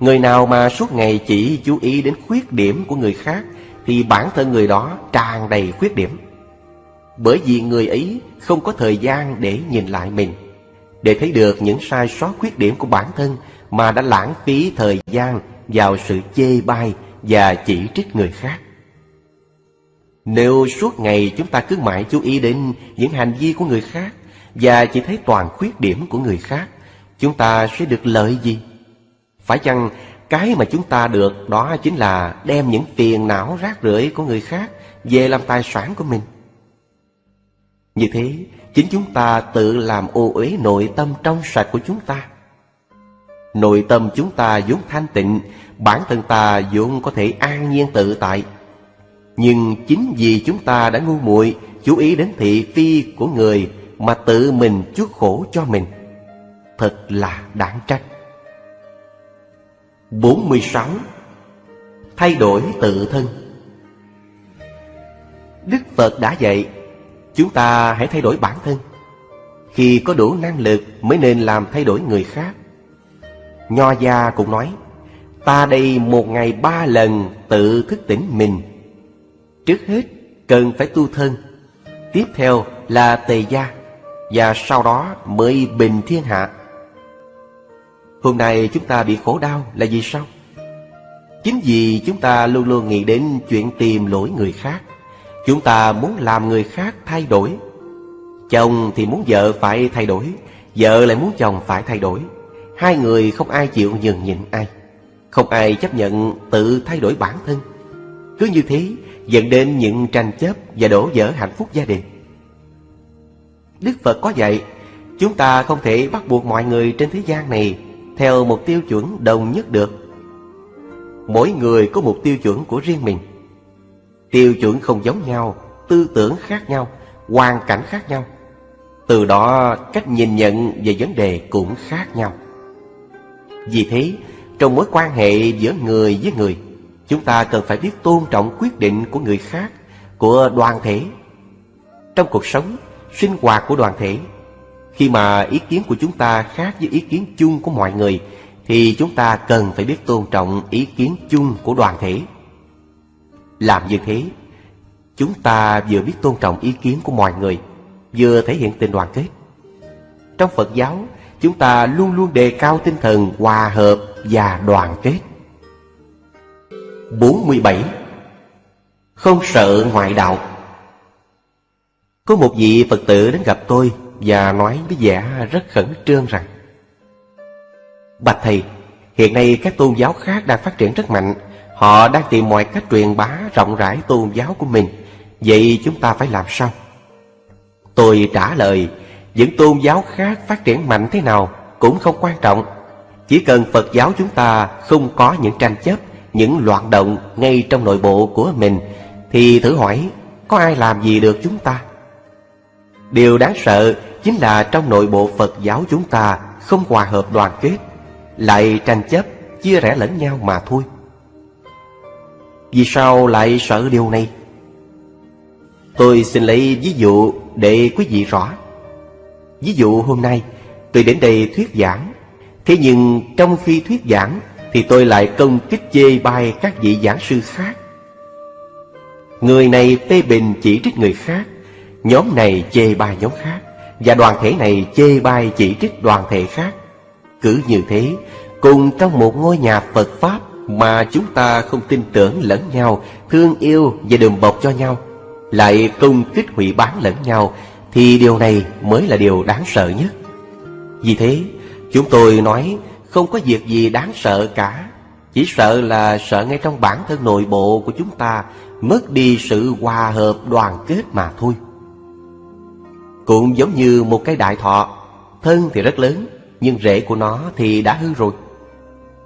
Người nào mà suốt ngày chỉ chú ý đến khuyết điểm của người khác Thì bản thân người đó tràn đầy khuyết điểm. Bởi vì người ấy không có thời gian để nhìn lại mình. Để thấy được những sai sót khuyết điểm của bản thân Mà đã lãng phí thời gian vào sự chê bai và chỉ trích người khác nếu suốt ngày chúng ta cứ mãi chú ý đến những hành vi của người khác và chỉ thấy toàn khuyết điểm của người khác, chúng ta sẽ được lợi gì? Phải chăng cái mà chúng ta được đó chính là đem những phiền não rác rưởi của người khác về làm tài sản của mình? Như thế, chính chúng ta tự làm ô uế nội tâm trong sạch của chúng ta. Nội tâm chúng ta vốn thanh tịnh, bản thân ta vốn có thể an nhiên tự tại, nhưng chính vì chúng ta đã ngu muội, chú ý đến thị phi của người mà tự mình chuốc khổ cho mình. Thật là đáng trách. 46. Thay đổi tự thân Đức Phật đã dạy, Chúng ta hãy thay đổi bản thân Khi có đủ năng lực mới nên làm thay đổi người khác Nho gia cũng nói, Ta đây một ngày ba lần tự thức tỉnh mình Trước hết, cần phải tu thân. Tiếp theo là tề gia, Và sau đó mới bình thiên hạ. Hôm nay chúng ta bị khổ đau là vì sao? Chính vì chúng ta luôn luôn nghĩ đến chuyện tìm lỗi người khác. Chúng ta muốn làm người khác thay đổi. Chồng thì muốn vợ phải thay đổi, Vợ lại muốn chồng phải thay đổi. Hai người không ai chịu nhường nhịn ai. Không ai chấp nhận tự thay đổi bản thân. Cứ như thế dẫn đến những tranh chấp và đổ vỡ hạnh phúc gia đình. Đức Phật có dạy, Chúng ta không thể bắt buộc mọi người trên thế gian này Theo một tiêu chuẩn đồng nhất được. Mỗi người có một tiêu chuẩn của riêng mình. Tiêu chuẩn không giống nhau, Tư tưởng khác nhau, Hoàn cảnh khác nhau. Từ đó, cách nhìn nhận về vấn đề cũng khác nhau. Vì thế, Trong mối quan hệ giữa người với người Chúng ta cần phải biết tôn trọng quyết định của người khác Của đoàn thể. Trong cuộc sống, sinh hoạt của đoàn thể Khi mà ý kiến của chúng ta khác với ý kiến chung của mọi người Thì chúng ta cần phải biết tôn trọng ý kiến chung của đoàn thể. Làm như thế Chúng ta vừa biết tôn trọng ý kiến của mọi người Vừa thể hiện tình đoàn kết. Trong Phật giáo Chúng ta luôn luôn đề cao tinh thần hòa hợp và đoàn kết. 47 Không sợ ngoại đạo. Có một vị Phật tử đến gặp tôi Và nói với vẻ rất khẩn trương rằng, Bạch Thầy, Hiện nay các tôn giáo khác đang phát triển rất mạnh. Họ đang tìm mọi cách truyền bá rộng rãi tôn giáo của mình. Vậy chúng ta phải làm sao? Tôi trả lời, Những tôn giáo khác phát triển mạnh thế nào Cũng không quan trọng. Chỉ cần Phật giáo chúng ta không có những tranh chấp những loạn động ngay trong nội bộ của mình, thì thử hỏi, có ai làm gì được chúng ta? Điều đáng sợ chính là trong nội bộ phật giáo chúng ta không hòa hợp đoàn kết, lại tranh chấp, chia rẽ lẫn nhau mà thôi. Vì sao lại sợ điều này? Tôi xin lấy ví dụ để quý vị rõ. Ví dụ hôm nay, tôi đến đây thuyết giảng. Thế nhưng trong khi thuyết giảng thì tôi lại công kích chê bai các vị giảng sư khác. Người này phê bình chỉ trích người khác, Nhóm này chê bai nhóm khác, Và đoàn thể này chê bai chỉ trích đoàn thể khác. Cứ như thế, Cùng trong một ngôi nhà Phật Pháp Mà chúng ta không tin tưởng lẫn nhau, Thương yêu và đùm bọc cho nhau, Lại công kích hủy bán lẫn nhau, Thì điều này mới là điều đáng sợ nhất. Vì thế, chúng tôi nói không có việc gì đáng sợ cả. Chỉ sợ là sợ ngay trong bản thân nội bộ của chúng ta Mất đi sự hòa hợp đoàn kết mà thôi. Cũng giống như một cái đại thọ Thân thì rất lớn Nhưng rễ của nó thì đã hư rồi.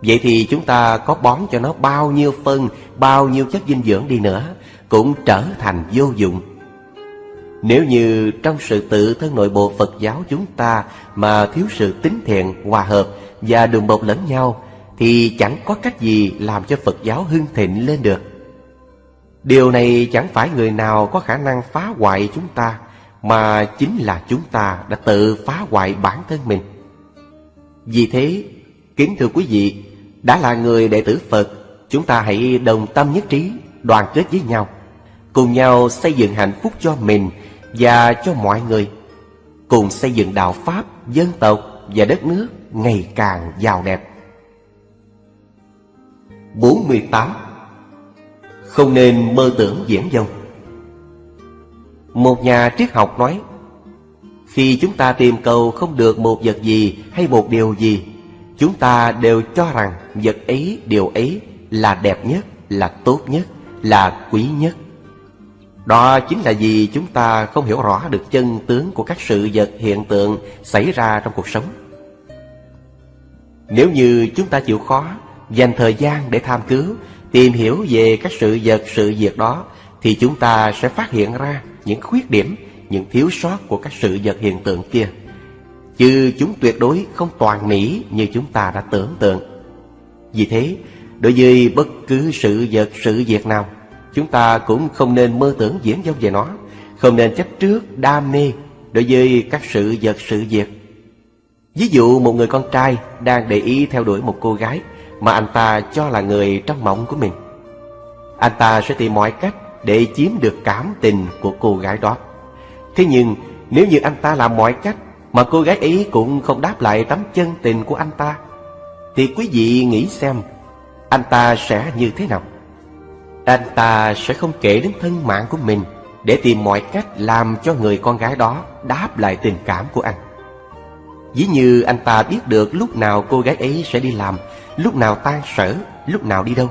Vậy thì chúng ta có bón cho nó bao nhiêu phân Bao nhiêu chất dinh dưỡng đi nữa Cũng trở thành vô dụng. Nếu như trong sự tự thân nội bộ Phật giáo chúng ta Mà thiếu sự tín thiện, hòa hợp và đùm bọc lẫn nhau thì chẳng có cách gì làm cho Phật giáo hưng thịnh lên được. Điều này chẳng phải người nào có khả năng phá hoại chúng ta mà chính là chúng ta đã tự phá hoại bản thân mình. Vì thế, kính thưa quý vị, đã là người đệ tử Phật, chúng ta hãy đồng tâm nhất trí, đoàn kết với nhau, cùng nhau xây dựng hạnh phúc cho mình và cho mọi người, cùng xây dựng đạo Pháp, dân tộc và đất nước ngày càng giàu đẹp. 48 Không nên mơ tưởng diễn dông Một nhà triết học nói Khi chúng ta tìm cầu không được một vật gì hay một điều gì Chúng ta đều cho rằng vật ấy, điều ấy là đẹp nhất, là tốt nhất, là quý nhất. Đó chính là vì chúng ta không hiểu rõ được chân tướng của các sự vật hiện tượng xảy ra trong cuộc sống nếu như chúng ta chịu khó, Dành thời gian để tham cứu, Tìm hiểu về các sự vật, sự việc đó, Thì chúng ta sẽ phát hiện ra Những khuyết điểm, Những thiếu sót của các sự vật hiện tượng kia. Chứ chúng tuyệt đối không toàn mỹ Như chúng ta đã tưởng tượng. Vì thế, Đối với bất cứ sự vật, sự việc nào, Chúng ta cũng không nên mơ tưởng diễn dông về nó, Không nên chấp trước đam mê Đối với các sự vật, sự việc. Ví dụ một người con trai đang để ý theo đuổi một cô gái mà anh ta cho là người trong mộng của mình. Anh ta sẽ tìm mọi cách để chiếm được cảm tình của cô gái đó. Thế nhưng nếu như anh ta làm mọi cách mà cô gái ấy cũng không đáp lại tấm chân tình của anh ta, thì quý vị nghĩ xem anh ta sẽ như thế nào? Anh ta sẽ không kể đến thân mạng của mình để tìm mọi cách làm cho người con gái đó đáp lại tình cảm của anh. Dĩ như anh ta biết được lúc nào cô gái ấy sẽ đi làm Lúc nào tan sở, lúc nào đi đâu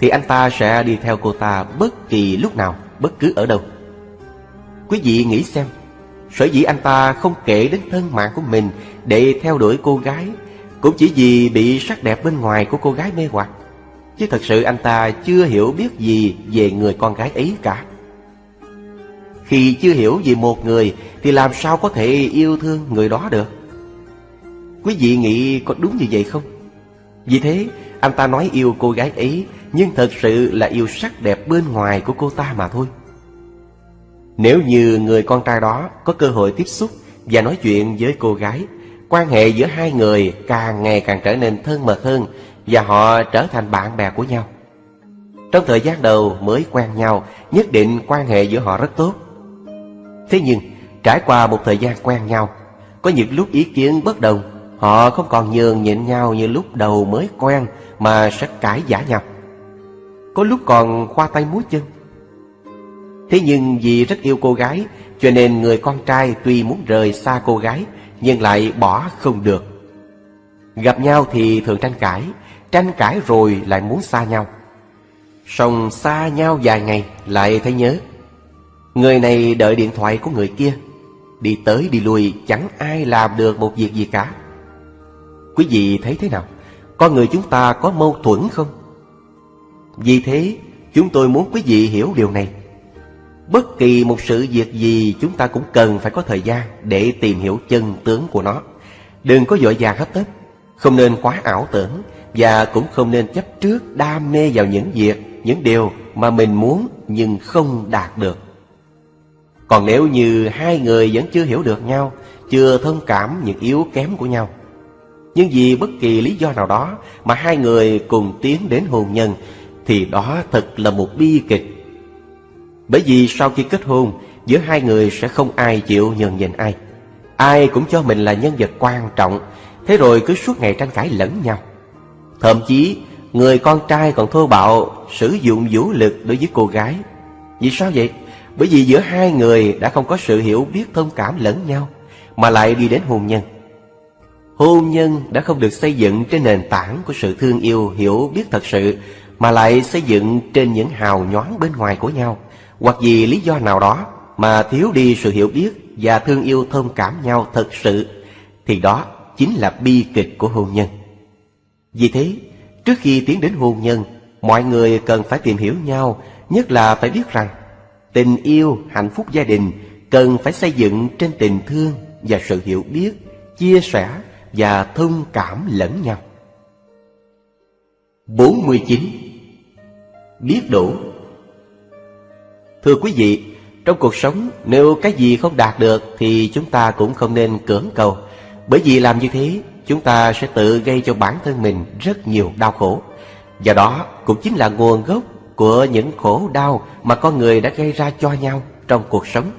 Thì anh ta sẽ đi theo cô ta bất kỳ lúc nào, bất cứ ở đâu. Quý vị nghĩ xem Sở dĩ anh ta không kể đến thân mạng của mình Để theo đuổi cô gái Cũng chỉ vì bị sắc đẹp bên ngoài của cô gái mê hoặc. Chứ thật sự anh ta chưa hiểu biết gì về người con gái ấy cả. Khi chưa hiểu về một người Thì làm sao có thể yêu thương người đó được? Quý vị nghĩ có đúng như vậy không? Vì thế, anh ta nói yêu cô gái ấy, Nhưng thật sự là yêu sắc đẹp bên ngoài của cô ta mà thôi. Nếu như người con trai đó có cơ hội tiếp xúc Và nói chuyện với cô gái, Quan hệ giữa hai người càng ngày càng trở nên thân mật hơn Và họ trở thành bạn bè của nhau. Trong thời gian đầu mới quen nhau, Nhất định quan hệ giữa họ rất tốt. Thế nhưng, trải qua một thời gian quen nhau, Có những lúc ý kiến bất đồng Họ không còn nhường nhịn nhau như lúc đầu mới quen Mà sẽ cãi giả nhau Có lúc còn khoa tay múa chân. Thế nhưng vì rất yêu cô gái, Cho nên người con trai tuy muốn rời xa cô gái, Nhưng lại bỏ không được. Gặp nhau thì thường tranh cãi Tranh cãi rồi lại muốn xa nhau. Xong xa nhau vài ngày lại thấy nhớ. Người này đợi điện thoại của người kia, Đi tới đi lui, chẳng ai làm được một việc gì cả. Quý vị thấy thế nào? Con người chúng ta có mâu thuẫn không? Vì thế, chúng tôi muốn quý vị hiểu điều này. Bất kỳ một sự việc gì chúng ta cũng cần phải có thời gian để tìm hiểu chân tướng của nó. Đừng có vội vàng hấp tấp, không nên quá ảo tưởng và cũng không nên chấp trước đam mê vào những việc, những điều mà mình muốn nhưng không đạt được. Còn nếu như hai người vẫn chưa hiểu được nhau, chưa thông cảm những yếu kém của nhau, nhưng vì bất kỳ lý do nào đó mà hai người cùng tiến đến hôn nhân thì đó thật là một bi kịch. Bởi vì sau khi kết hôn, giữa hai người sẽ không ai chịu nhường nhịn ai. Ai cũng cho mình là nhân vật quan trọng, thế rồi cứ suốt ngày tranh cãi lẫn nhau. Thậm chí, người con trai còn thô bạo sử dụng vũ lực đối với cô gái. Vì sao vậy? Bởi vì giữa hai người đã không có sự hiểu biết thông cảm lẫn nhau, mà lại đi đến hôn nhân. Hôn nhân đã không được xây dựng trên nền tảng của sự thương yêu hiểu biết thật sự Mà lại xây dựng trên những hào nhoáng bên ngoài của nhau. Hoặc vì lý do nào đó mà thiếu đi sự hiểu biết và thương yêu thông cảm nhau thật sự Thì đó chính là bi kịch của hôn nhân. Vì thế, trước khi tiến đến hôn nhân Mọi người cần phải tìm hiểu nhau Nhất là phải biết rằng Tình yêu, hạnh phúc gia đình Cần phải xây dựng trên tình thương và sự hiểu biết Chia sẻ và thông cảm lẫn nhau. 49. Biết đủ Thưa quý vị, trong cuộc sống nếu cái gì không đạt được thì chúng ta cũng không nên cưỡng cầu. Bởi vì làm như thế, chúng ta sẽ tự gây cho bản thân mình rất nhiều đau khổ. Và đó cũng chính là nguồn gốc của những khổ đau mà con người đã gây ra cho nhau trong cuộc sống.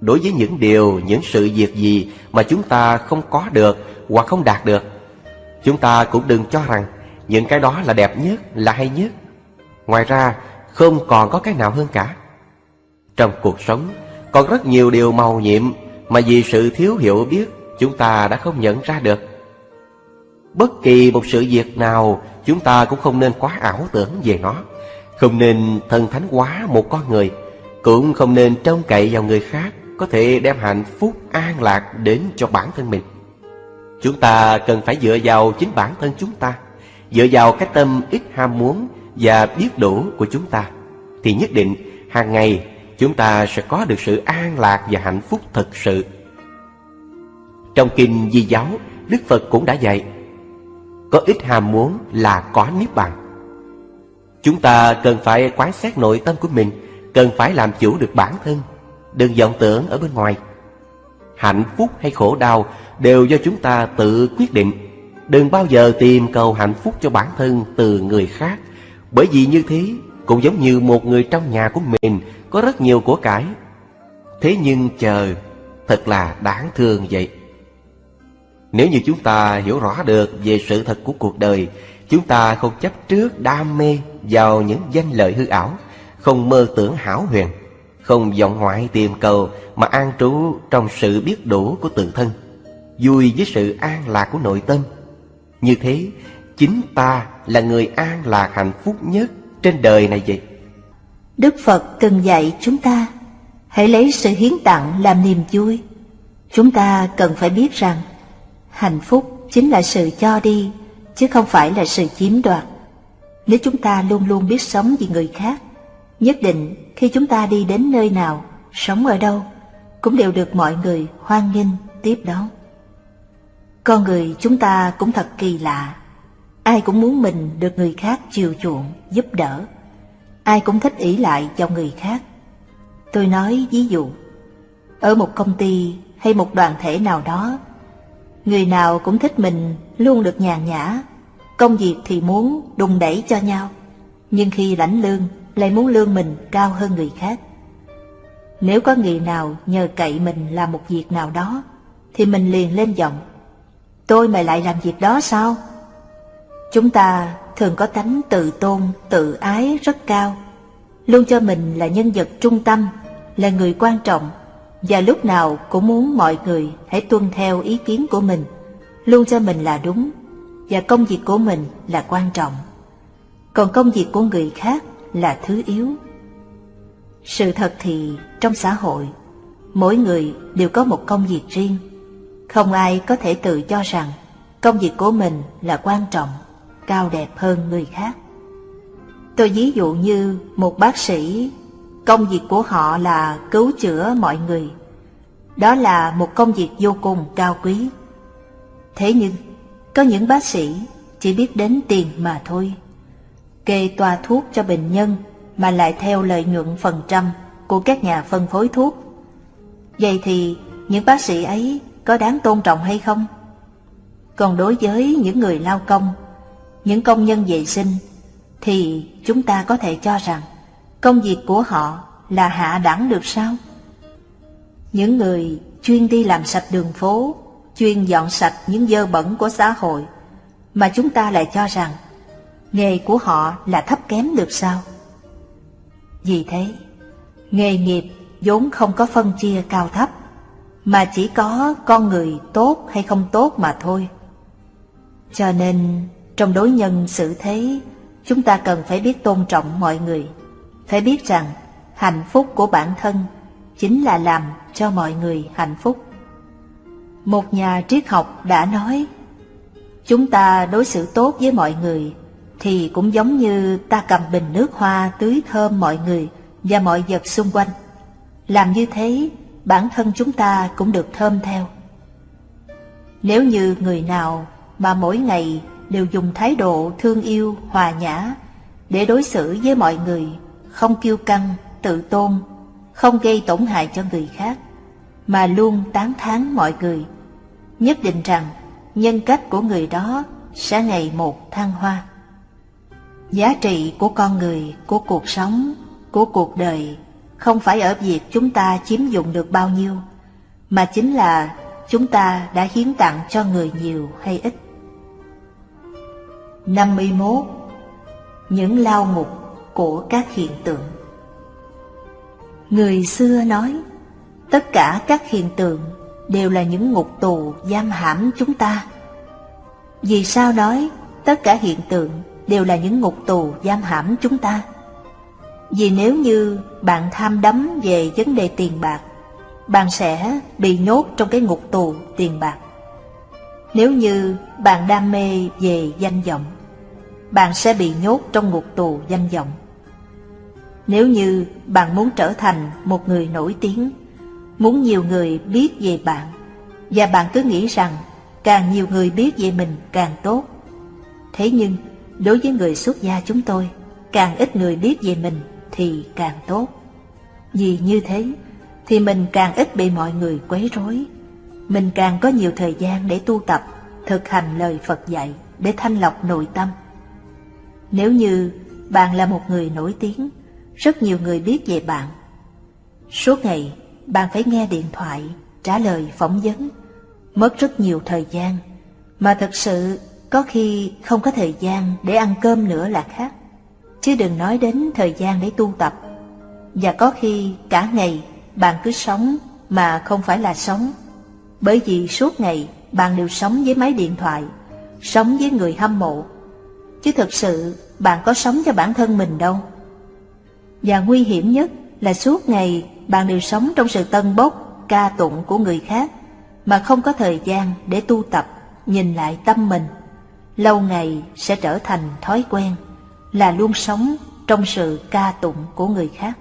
Đối với những điều, những sự việc gì mà chúng ta không có được hoặc không đạt được Chúng ta cũng đừng cho rằng những cái đó là đẹp nhất, là hay nhất. Ngoài ra không còn có cái nào hơn cả. Trong cuộc sống còn rất nhiều điều màu nhiệm Mà vì sự thiếu hiểu biết chúng ta đã không nhận ra được. Bất kỳ một sự việc nào chúng ta cũng không nên quá ảo tưởng về nó. Không nên thần thánh quá một con người Cũng không nên trông cậy vào người khác. Có thể đem hạnh phúc an lạc đến cho bản thân mình. Chúng ta cần phải dựa vào chính bản thân chúng ta Dựa vào cái tâm ít ham muốn và biết đủ của chúng ta Thì nhất định hàng ngày chúng ta sẽ có được sự an lạc và hạnh phúc thật sự. Trong kinh Di giáo, Đức Phật cũng đã dạy Có ít ham muốn là có niết bàn. Chúng ta cần phải quán xét nội tâm của mình Cần phải làm chủ được bản thân. Đừng vọng tưởng ở bên ngoài Hạnh phúc hay khổ đau đều do chúng ta tự quyết định. Đừng bao giờ tìm cầu hạnh phúc cho bản thân từ người khác, bởi vì như thế cũng giống như một người trong nhà của mình có rất nhiều của cải. Thế nhưng chờ, thật là đáng thương vậy. Nếu như chúng ta hiểu rõ được về sự thật của cuộc đời, chúng ta không chấp trước đam mê vào những danh lợi hư ảo, không mơ tưởng hảo huyền, không vọng ngoại tìm cầu mà an trú trong sự biết đủ của tự thân vui với sự an lạc của nội tâm. Như thế, chính ta là người an lạc hạnh phúc nhất trên đời này vậy. Đức Phật từng dạy chúng ta, Hãy lấy sự hiến tặng làm niềm vui. Chúng ta cần phải biết rằng hạnh phúc chính là sự cho đi, chứ không phải là sự chiếm đoạt. Nếu chúng ta luôn luôn biết sống vì người khác, nhất định khi chúng ta đi đến nơi nào, sống ở đâu, cũng đều được mọi người hoan nghênh tiếp đón. Con người chúng ta cũng thật kỳ lạ, ai cũng muốn mình được người khác chiều chuộng, giúp đỡ. Ai cũng thích ỷ lại vào người khác. Tôi nói ví dụ, ở một công ty hay một đoàn thể nào đó, người nào cũng thích mình luôn được nhàn nhã, công việc thì muốn đùng đẩy cho nhau, nhưng khi lãnh lương lại muốn lương mình cao hơn người khác. Nếu có người nào nhờ cậy mình làm một việc nào đó, thì mình liền lên giọng. Tôi mày lại làm việc đó sao? Chúng ta thường có tánh tự tôn, tự ái rất cao, luôn cho mình là nhân vật trung tâm, là người quan trọng, và lúc nào cũng muốn mọi người hãy tuân theo ý kiến của mình, luôn cho mình là đúng, và công việc của mình là quan trọng. Còn công việc của người khác là thứ yếu. Sự thật thì trong xã hội, mỗi người đều có một công việc riêng. Không ai có thể tự cho rằng công việc của mình là quan trọng, cao đẹp hơn người khác. Tôi ví dụ như một bác sĩ, công việc của họ là cứu chữa mọi người. Đó là một công việc vô cùng cao quý. Thế nhưng, có những bác sĩ chỉ biết đến tiền mà thôi. Kê toa thuốc cho bệnh nhân mà lại theo lợi nhuận phần trăm của các nhà phân phối thuốc. Vậy thì những bác sĩ ấy có đáng tôn trọng hay không? Còn đối với những người lao công, những công nhân vệ sinh, thì chúng ta có thể cho rằng công việc của họ là hạ đẳng được sao? Những người chuyên đi làm sạch đường phố, chuyên dọn sạch những dơ bẩn của xã hội, mà chúng ta lại cho rằng nghề của họ là thấp kém được sao? Vì thế, nghề nghiệp vốn không có phân chia cao thấp, mà chỉ có con người tốt hay không tốt mà thôi. Cho nên, trong đối nhân xử thế, chúng ta cần phải biết tôn trọng mọi người, phải biết rằng hạnh phúc của bản thân chính là làm cho mọi người hạnh phúc. Một nhà triết học đã nói, chúng ta đối xử tốt với mọi người thì cũng giống như ta cầm bình nước hoa tưới thơm mọi người và mọi vật xung quanh. Làm như thế, bản thân chúng ta cũng được thơm theo. Nếu như người nào mà mỗi ngày đều dùng thái độ thương yêu, hòa nhã để đối xử với mọi người, không kiêu căng, tự tôn, không gây tổn hại cho người khác, mà luôn tán thán mọi người, nhất định rằng nhân cách của người đó sẽ ngày một thăng hoa. Giá trị của con người, của cuộc sống, của cuộc đời không phải ở việc chúng ta chiếm dụng được bao nhiêu, mà chính là chúng ta đã hiến tặng cho người nhiều hay ít. 51. Những lao ngục của các hiện tượng Người xưa nói, tất cả các hiện tượng đều là những ngục tù giam hãm chúng ta. Vì sao nói tất cả hiện tượng đều là những ngục tù giam hãm chúng ta? Vì nếu như bạn tham đắm về vấn đề tiền bạc, bạn sẽ bị nhốt trong cái ngục tù tiền bạc. Nếu như bạn đam mê về danh vọng, bạn sẽ bị nhốt trong ngục tù danh vọng. Nếu như bạn muốn trở thành một người nổi tiếng, muốn nhiều người biết về bạn, và bạn cứ nghĩ rằng càng nhiều người biết về mình càng tốt. Thế nhưng, đối với người xuất gia chúng tôi, càng ít người biết về mình thì càng tốt. Vì như thế, thì mình càng ít bị mọi người quấy rối. Mình càng có nhiều thời gian để tu tập, thực hành lời Phật dạy để thanh lọc nội tâm. Nếu như bạn là một người nổi tiếng, rất nhiều người biết về bạn. Suốt ngày, bạn phải nghe điện thoại, trả lời phỏng vấn, mất rất nhiều thời gian, mà thật sự có khi không có thời gian để ăn cơm nữa là khác, chứ đừng nói đến thời gian để tu tập. Và có khi cả ngày bạn cứ sống mà không phải là sống, bởi vì suốt ngày bạn đều sống với máy điện thoại, sống với người hâm mộ, chứ thực sự bạn có sống cho bản thân mình đâu. Và nguy hiểm nhất là suốt ngày bạn đều sống trong sự tân bốc, ca tụng của người khác, mà không có thời gian để tu tập, nhìn lại tâm mình. Lâu ngày sẽ trở thành thói quen, là luôn sống trong sự ca tụng của người khác.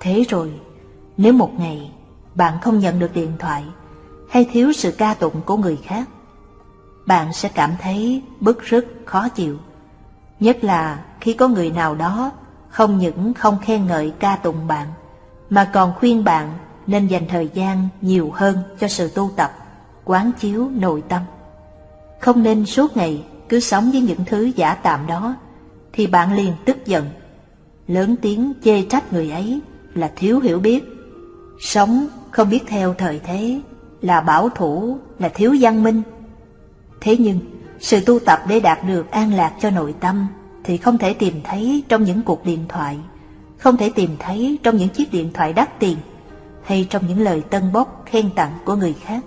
Thế rồi, nếu một ngày bạn không nhận được điện thoại hay thiếu sự ca tụng của người khác, bạn sẽ cảm thấy bức rứt khó chịu. Nhất là khi có người nào đó không những không khen ngợi ca tụng bạn, mà còn khuyên bạn nên dành thời gian nhiều hơn cho sự tu tập, quán chiếu nội tâm. Không nên suốt ngày cứ sống với những thứ giả tạm đó, thì bạn liền tức giận, lớn tiếng chê trách người ấy là thiếu hiểu biết, sống không biết theo thời thế, là bảo thủ, là thiếu văn minh. Thế nhưng, sự tu tập để đạt được an lạc cho nội tâm thì không thể tìm thấy trong những cuộc điện thoại, không thể tìm thấy trong những chiếc điện thoại đắt tiền hay trong những lời tân bốc khen tặng của người khác,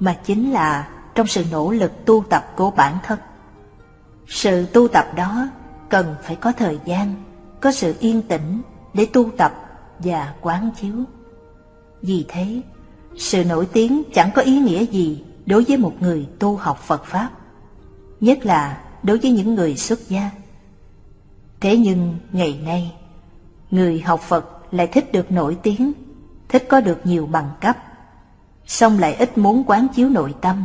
mà chính là trong sự nỗ lực tu tập của bản thân. Sự tu tập đó cần phải có thời gian, có sự yên tĩnh để tu tập và quán chiếu. Vì thế, sự nổi tiếng chẳng có ý nghĩa gì đối với một người tu học Phật Pháp, nhất là đối với những người xuất gia. Thế nhưng ngày nay, người học Phật lại thích được nổi tiếng, thích có được nhiều bằng cấp, song lại ít muốn quán chiếu nội tâm.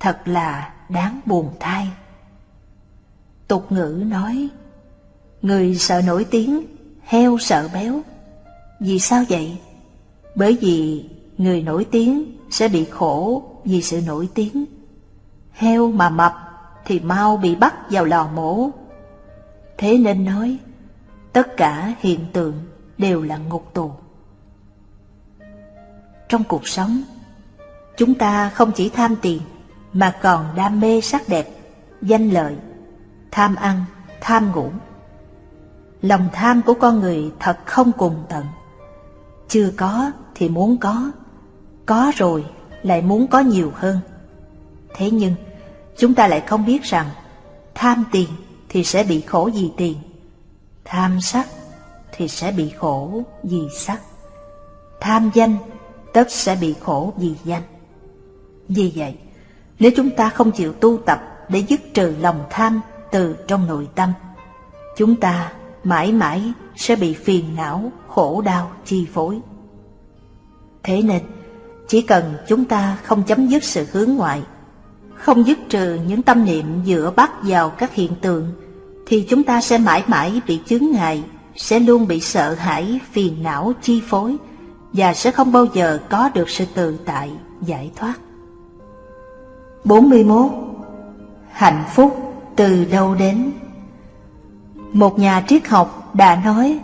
Thật là đáng buồn thay. Tục ngữ nói, người sợ nổi tiếng, heo sợ béo. Vì sao vậy? Bởi vì người nổi tiếng sẽ bị khổ vì sự nổi tiếng. Heo mà mập thì mau bị bắt vào lò mổ. Thế nên nói, tất cả hiện tượng đều là ngục tù. Trong cuộc sống, chúng ta không chỉ tham tiền mà còn đam mê sắc đẹp, danh lợi, tham ăn, tham ngủ. Lòng tham của con người thật không cùng tận. Chưa có thì muốn có, có rồi lại muốn có nhiều hơn. Thế nhưng, chúng ta lại không biết rằng tham tiền thì sẽ bị khổ vì tiền, tham sắc thì sẽ bị khổ vì sắc, tham danh tất sẽ bị khổ vì danh. Vì vậy, nếu chúng ta không chịu tu tập để dứt trừ lòng tham từ trong nội tâm, chúng ta mãi mãi sẽ bị phiền não, khổ đau chi phối. Thế nên, chỉ cần chúng ta không chấm dứt sự hướng ngoại, không dứt trừ những tâm niệm dựa bắt vào các hiện tượng, thì chúng ta sẽ mãi mãi bị chướng ngại, sẽ luôn bị sợ hãi, phiền não chi phối, và sẽ không bao giờ có được sự tự tại, giải thoát. 41. Hạnh phúc từ đâu đến? Một nhà triết học đã nói,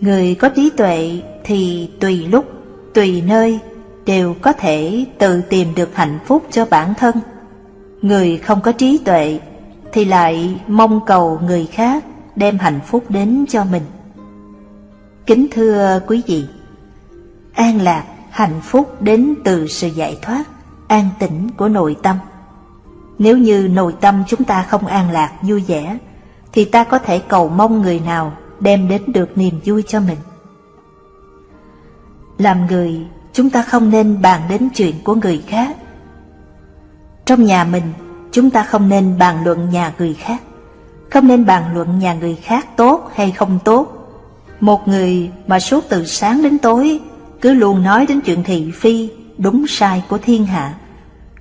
Người có trí tuệ thì tùy lúc, tùy nơi đều có thể tự tìm được hạnh phúc cho bản thân. Người không có trí tuệ thì lại mong cầu người khác đem hạnh phúc đến cho mình. Kính thưa quý vị, an lạc, hạnh phúc đến từ sự giải thoát, an tĩnh của nội tâm. Nếu như nội tâm chúng ta không an lạc, vui vẻ, thì ta có thể cầu mong người nào đem đến được niềm vui cho mình. Làm người, chúng ta không nên bàn đến chuyện của người khác. Trong nhà mình, chúng ta không nên bàn luận nhà người khác, không nên bàn luận nhà người khác tốt hay không tốt. Một người mà suốt từ sáng đến tối cứ luôn nói đến chuyện thị phi, đúng sai của thiên hạ,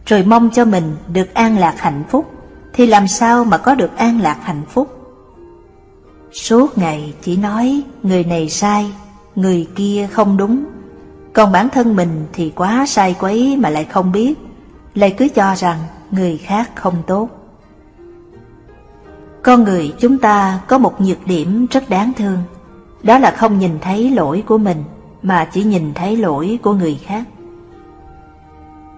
rồi mong cho mình được an lạc hạnh phúc, thì làm sao mà có được an lạc hạnh phúc? Suốt ngày chỉ nói người này sai, người kia không đúng, còn bản thân mình thì quá sai quấy mà lại không biết, lại cứ cho rằng người khác không tốt. Con người chúng ta có một nhược điểm rất đáng thương, đó là không nhìn thấy lỗi của mình mà chỉ nhìn thấy lỗi của người khác.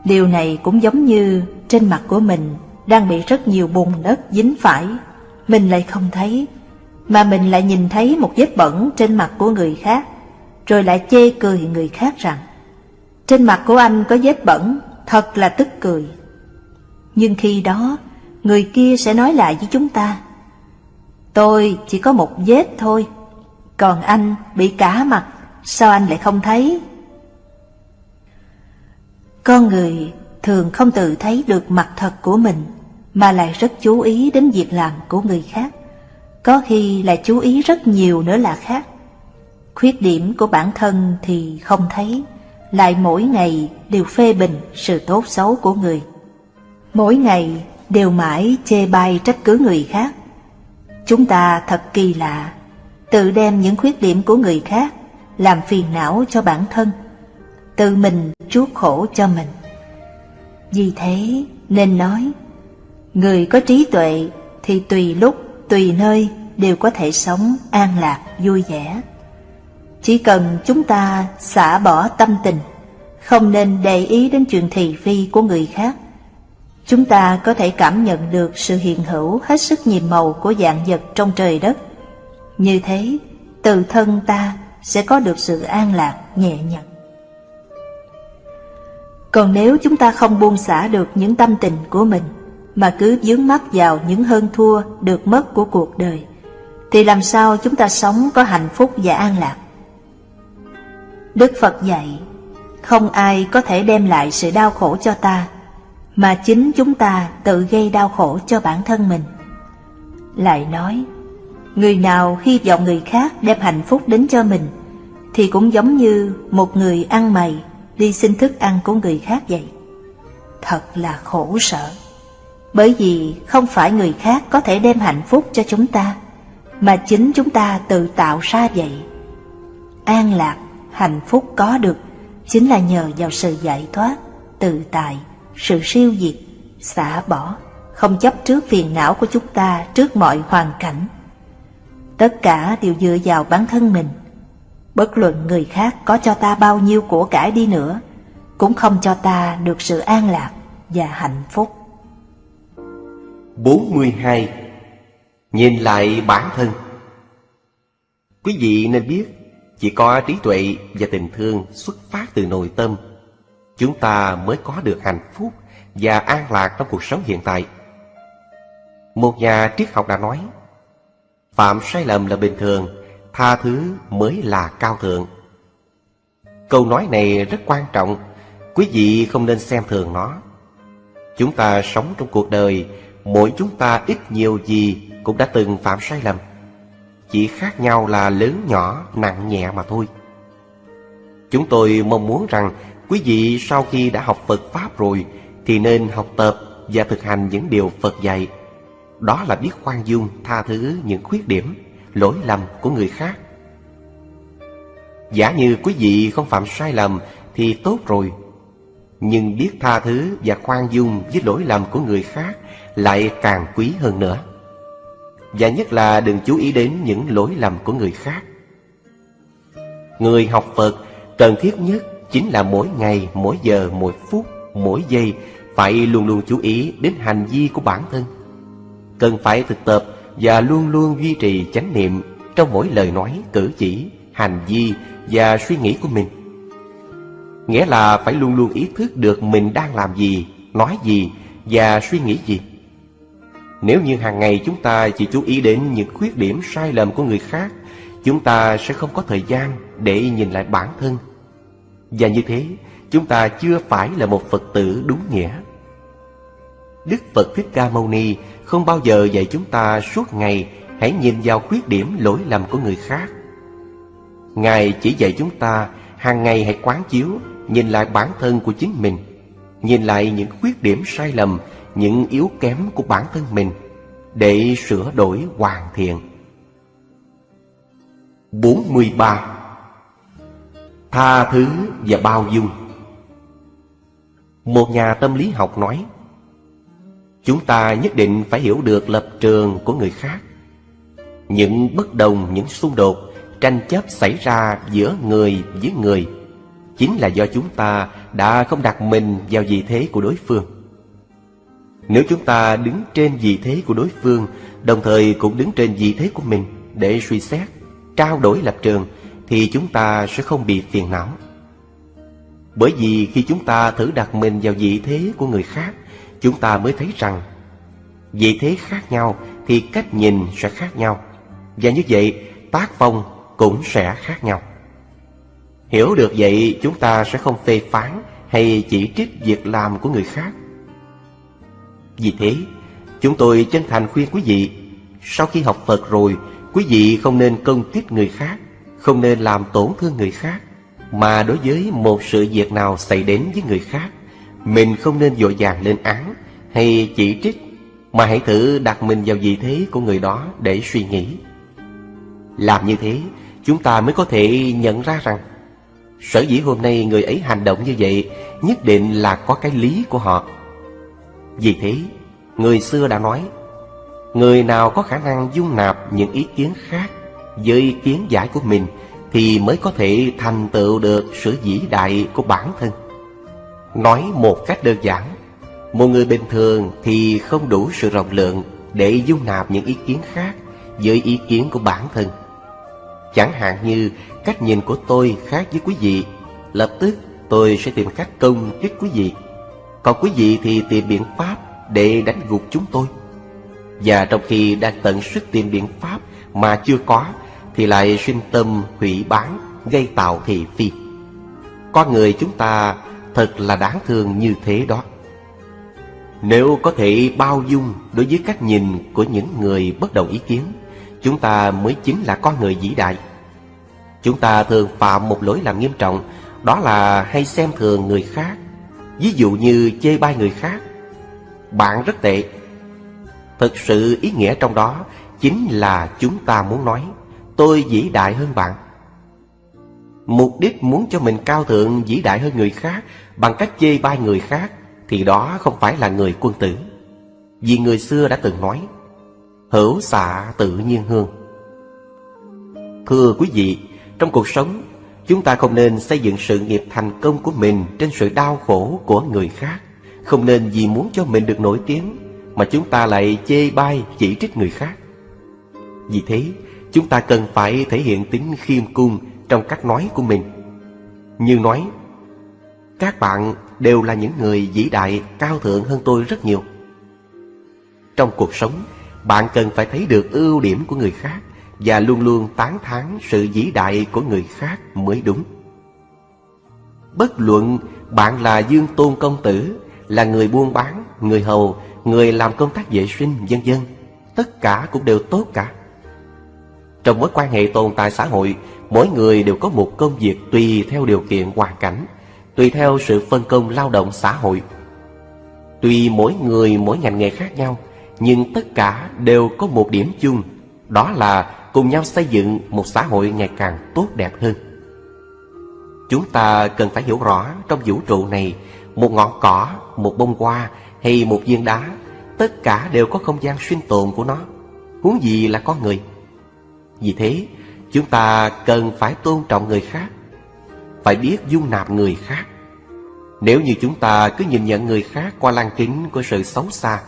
Điều này cũng giống như trên mặt của mình đang bị rất nhiều bùn đất dính phải, mình lại không thấy, mà mình lại nhìn thấy một vết bẩn trên mặt của người khác, rồi lại chê cười người khác rằng trên mặt của anh có vết bẩn, thật là tức cười. Nhưng khi đó, người kia sẽ nói lại với chúng ta, tôi chỉ có một vết thôi, Còn anh bị cả mặt, sao anh lại không thấy? Con người thường không tự thấy được mặt thật của mình, mà lại rất chú ý đến việc làm của người khác. Có khi lại chú ý rất nhiều nữa là khác. Khuyết điểm của bản thân thì không thấy, lại mỗi ngày đều phê bình sự tốt xấu của người. Mỗi ngày đều mãi chê bai trách cứ người khác. Chúng ta thật kỳ lạ, tự đem những khuyết điểm của người khác làm phiền não cho bản thân, tự mình chuốc khổ cho mình. Vì thế nên nói, người có trí tuệ thì tùy lúc, tùy nơi đều có thể sống an lạc, vui vẻ. Chỉ cần chúng ta xả bỏ tâm tình, không nên để ý đến chuyện thị phi của người khác. Chúng ta có thể cảm nhận được sự hiện hữu hết sức nhiệm màu của dạng vật trong trời đất. Như thế, từ thân ta sẽ có được sự an lạc, nhẹ nhàng. Còn nếu chúng ta không buông xả được những tâm tình của mình, mà cứ dướng mắt vào những hơn thua được mất của cuộc đời, thì làm sao chúng ta sống có hạnh phúc và an lạc? Đức Phật dạy, không ai có thể đem lại sự đau khổ cho ta, mà chính chúng ta tự gây đau khổ cho bản thân mình. Lại nói, người nào hy vọng người khác đem hạnh phúc đến cho mình, thì cũng giống như một người ăn mày đi xin thức ăn của người khác vậy. Thật là khổ sở, bởi vì không phải người khác có thể đem hạnh phúc cho chúng ta, mà chính chúng ta tự tạo ra vậy. An lạc hạnh phúc có được chính là nhờ vào sự giải thoát, tự tại, sự siêu diệt, xả bỏ, không chấp trước phiền não của chúng ta trước mọi hoàn cảnh. Tất cả đều dựa vào bản thân mình. Bất luận người khác có cho ta bao nhiêu của cải đi nữa, cũng không cho ta được sự an lạc và hạnh phúc. 42. Nhìn lại bản thân Quý vị nên biết chỉ có trí tuệ và tình thương xuất phát từ nội tâm Chúng ta mới có được hạnh phúc và an lạc trong cuộc sống hiện tại Một nhà triết học đã nói Phạm sai lầm là bình thường Tha thứ mới là cao thượng Câu nói này rất quan trọng Quý vị không nên xem thường nó Chúng ta sống trong cuộc đời Mỗi chúng ta ít nhiều gì cũng đã từng phạm sai lầm chỉ khác nhau là lớn nhỏ, nặng nhẹ mà thôi. Chúng tôi mong muốn rằng quý vị sau khi đã học Phật Pháp rồi thì nên học tập và thực hành những điều Phật dạy. Đó là biết khoan dung, tha thứ những khuyết điểm, lỗi lầm của người khác. Giả như quý vị không phạm sai lầm thì tốt rồi. Nhưng biết tha thứ và khoan dung với lỗi lầm của người khác lại càng quý hơn nữa. Và nhất là đừng chú ý đến những lỗi lầm của người khác Người học Phật cần thiết nhất chính là mỗi ngày, mỗi giờ, mỗi phút, mỗi giây Phải luôn luôn chú ý đến hành vi của bản thân Cần phải thực tập và luôn luôn duy trì chánh niệm Trong mỗi lời nói, cử chỉ, hành vi và suy nghĩ của mình Nghĩa là phải luôn luôn ý thức được mình đang làm gì, nói gì và suy nghĩ gì nếu như hàng ngày chúng ta chỉ chú ý đến những khuyết điểm sai lầm của người khác, chúng ta sẽ không có thời gian để nhìn lại bản thân. Và như thế, chúng ta chưa phải là một Phật tử đúng nghĩa. Đức Phật Thích Ca Mâu Ni không bao giờ dạy chúng ta suốt ngày hãy nhìn vào khuyết điểm lỗi lầm của người khác. Ngài chỉ dạy chúng ta hàng ngày hãy quán chiếu, nhìn lại bản thân của chính mình, nhìn lại những khuyết điểm sai lầm những yếu kém của bản thân mình để sửa đổi hoàn thiện. 43. Tha thứ và bao dung Một nhà tâm lý học nói Chúng ta nhất định phải hiểu được lập trường của người khác Những bất đồng, những xung đột, tranh chấp xảy ra giữa người với người Chính là do chúng ta đã không đặt mình vào vị thế của đối phương nếu chúng ta đứng trên vị thế của đối phương, đồng thời cũng đứng trên vị thế của mình để suy xét, trao đổi lập trường, thì chúng ta sẽ không bị phiền não. Bởi vì khi chúng ta thử đặt mình vào vị thế của người khác, chúng ta mới thấy rằng vị thế khác nhau thì cách nhìn sẽ khác nhau. Và như vậy, tác phong cũng sẽ khác nhau. Hiểu được vậy chúng ta sẽ không phê phán hay chỉ trích việc làm của người khác. Vì thế, chúng tôi chân thành khuyên quý vị, sau khi học Phật rồi, quý vị không nên công kích người khác, không nên làm tổn thương người khác, mà đối với một sự việc nào xảy đến với người khác, mình không nên dội vàng lên án hay chỉ trích, mà hãy thử đặt mình vào vị thế của người đó để suy nghĩ. Làm như thế, chúng ta mới có thể nhận ra rằng Sở dĩ hôm nay người ấy hành động như vậy Nhất định là có cái lý của họ Vì thế Người xưa đã nói Người nào có khả năng dung nạp những ý kiến khác Với ý kiến giải của mình Thì mới có thể thành tựu được sự vĩ đại của bản thân Nói một cách đơn giản Một người bình thường thì không đủ sự rộng lượng Để dung nạp những ý kiến khác Với ý kiến của bản thân. Chẳng hạn như cách nhìn của tôi khác với quý vị Lập tức tôi sẽ tìm cách công kích quý vị. Còn quý vị thì tìm biện pháp để đánh gục chúng tôi. Và trong khi đang tận sức tìm biện pháp mà chưa có Thì lại sinh tâm hủy bán, gây tạo thị phi. Con người chúng ta thật là đáng thương như thế đó. Nếu có thể bao dung đối với cách nhìn của những người bất đồng ý kiến, Chúng ta mới chính là con người vĩ đại. Chúng ta thường phạm một lỗi làm nghiêm trọng, Đó là hay xem thường người khác. Ví dụ như chê bai người khác. Bạn rất tệ. Thực sự ý nghĩa trong đó Chính là chúng ta muốn nói, Tôi vĩ đại hơn bạn. Mục đích muốn cho mình cao thượng vĩ đại hơn người khác Bằng cách chê bai người khác Thì đó không phải là người quân tử Vì người xưa đã từng nói Hữu xạ tự nhiên hương Thưa quý vị trong cuộc sống, chúng ta không nên xây dựng sự nghiệp thành công của mình trên sự đau khổ của người khác. Không nên vì muốn cho mình được nổi tiếng mà chúng ta lại chê bai chỉ trích người khác. Vì thế, chúng ta cần phải thể hiện tính khiêm cung trong cách nói của mình. Như nói, các bạn đều là những người vĩ đại cao thượng hơn tôi rất nhiều. Trong cuộc sống, bạn cần phải thấy được ưu điểm của người khác và luôn luôn tán thán sự vĩ đại của người khác mới đúng. Bất luận bạn là Dương Tôn Công Tử, là người buôn bán, người hầu, người làm công tác vệ sinh, vân dân tất cả cũng đều tốt cả. Trong mối quan hệ tồn tại xã hội, mỗi người đều có một công việc tùy theo điều kiện hoàn cảnh, tùy theo sự phân công lao động xã hội. Tuy mỗi người mỗi ngành nghề khác nhau, nhưng tất cả đều có một điểm chung, đó là cùng nhau xây dựng một xã hội ngày càng tốt đẹp hơn. Chúng ta cần phải hiểu rõ trong vũ trụ này, một ngọn cỏ, một bông hoa hay một viên đá, tất cả đều có không gian sinh tồn của nó, huống gì là con người. Vì thế, chúng ta cần phải tôn trọng người khác, phải biết dung nạp người khác. Nếu như chúng ta cứ nhìn nhận người khác qua lăng kính của sự xấu xa,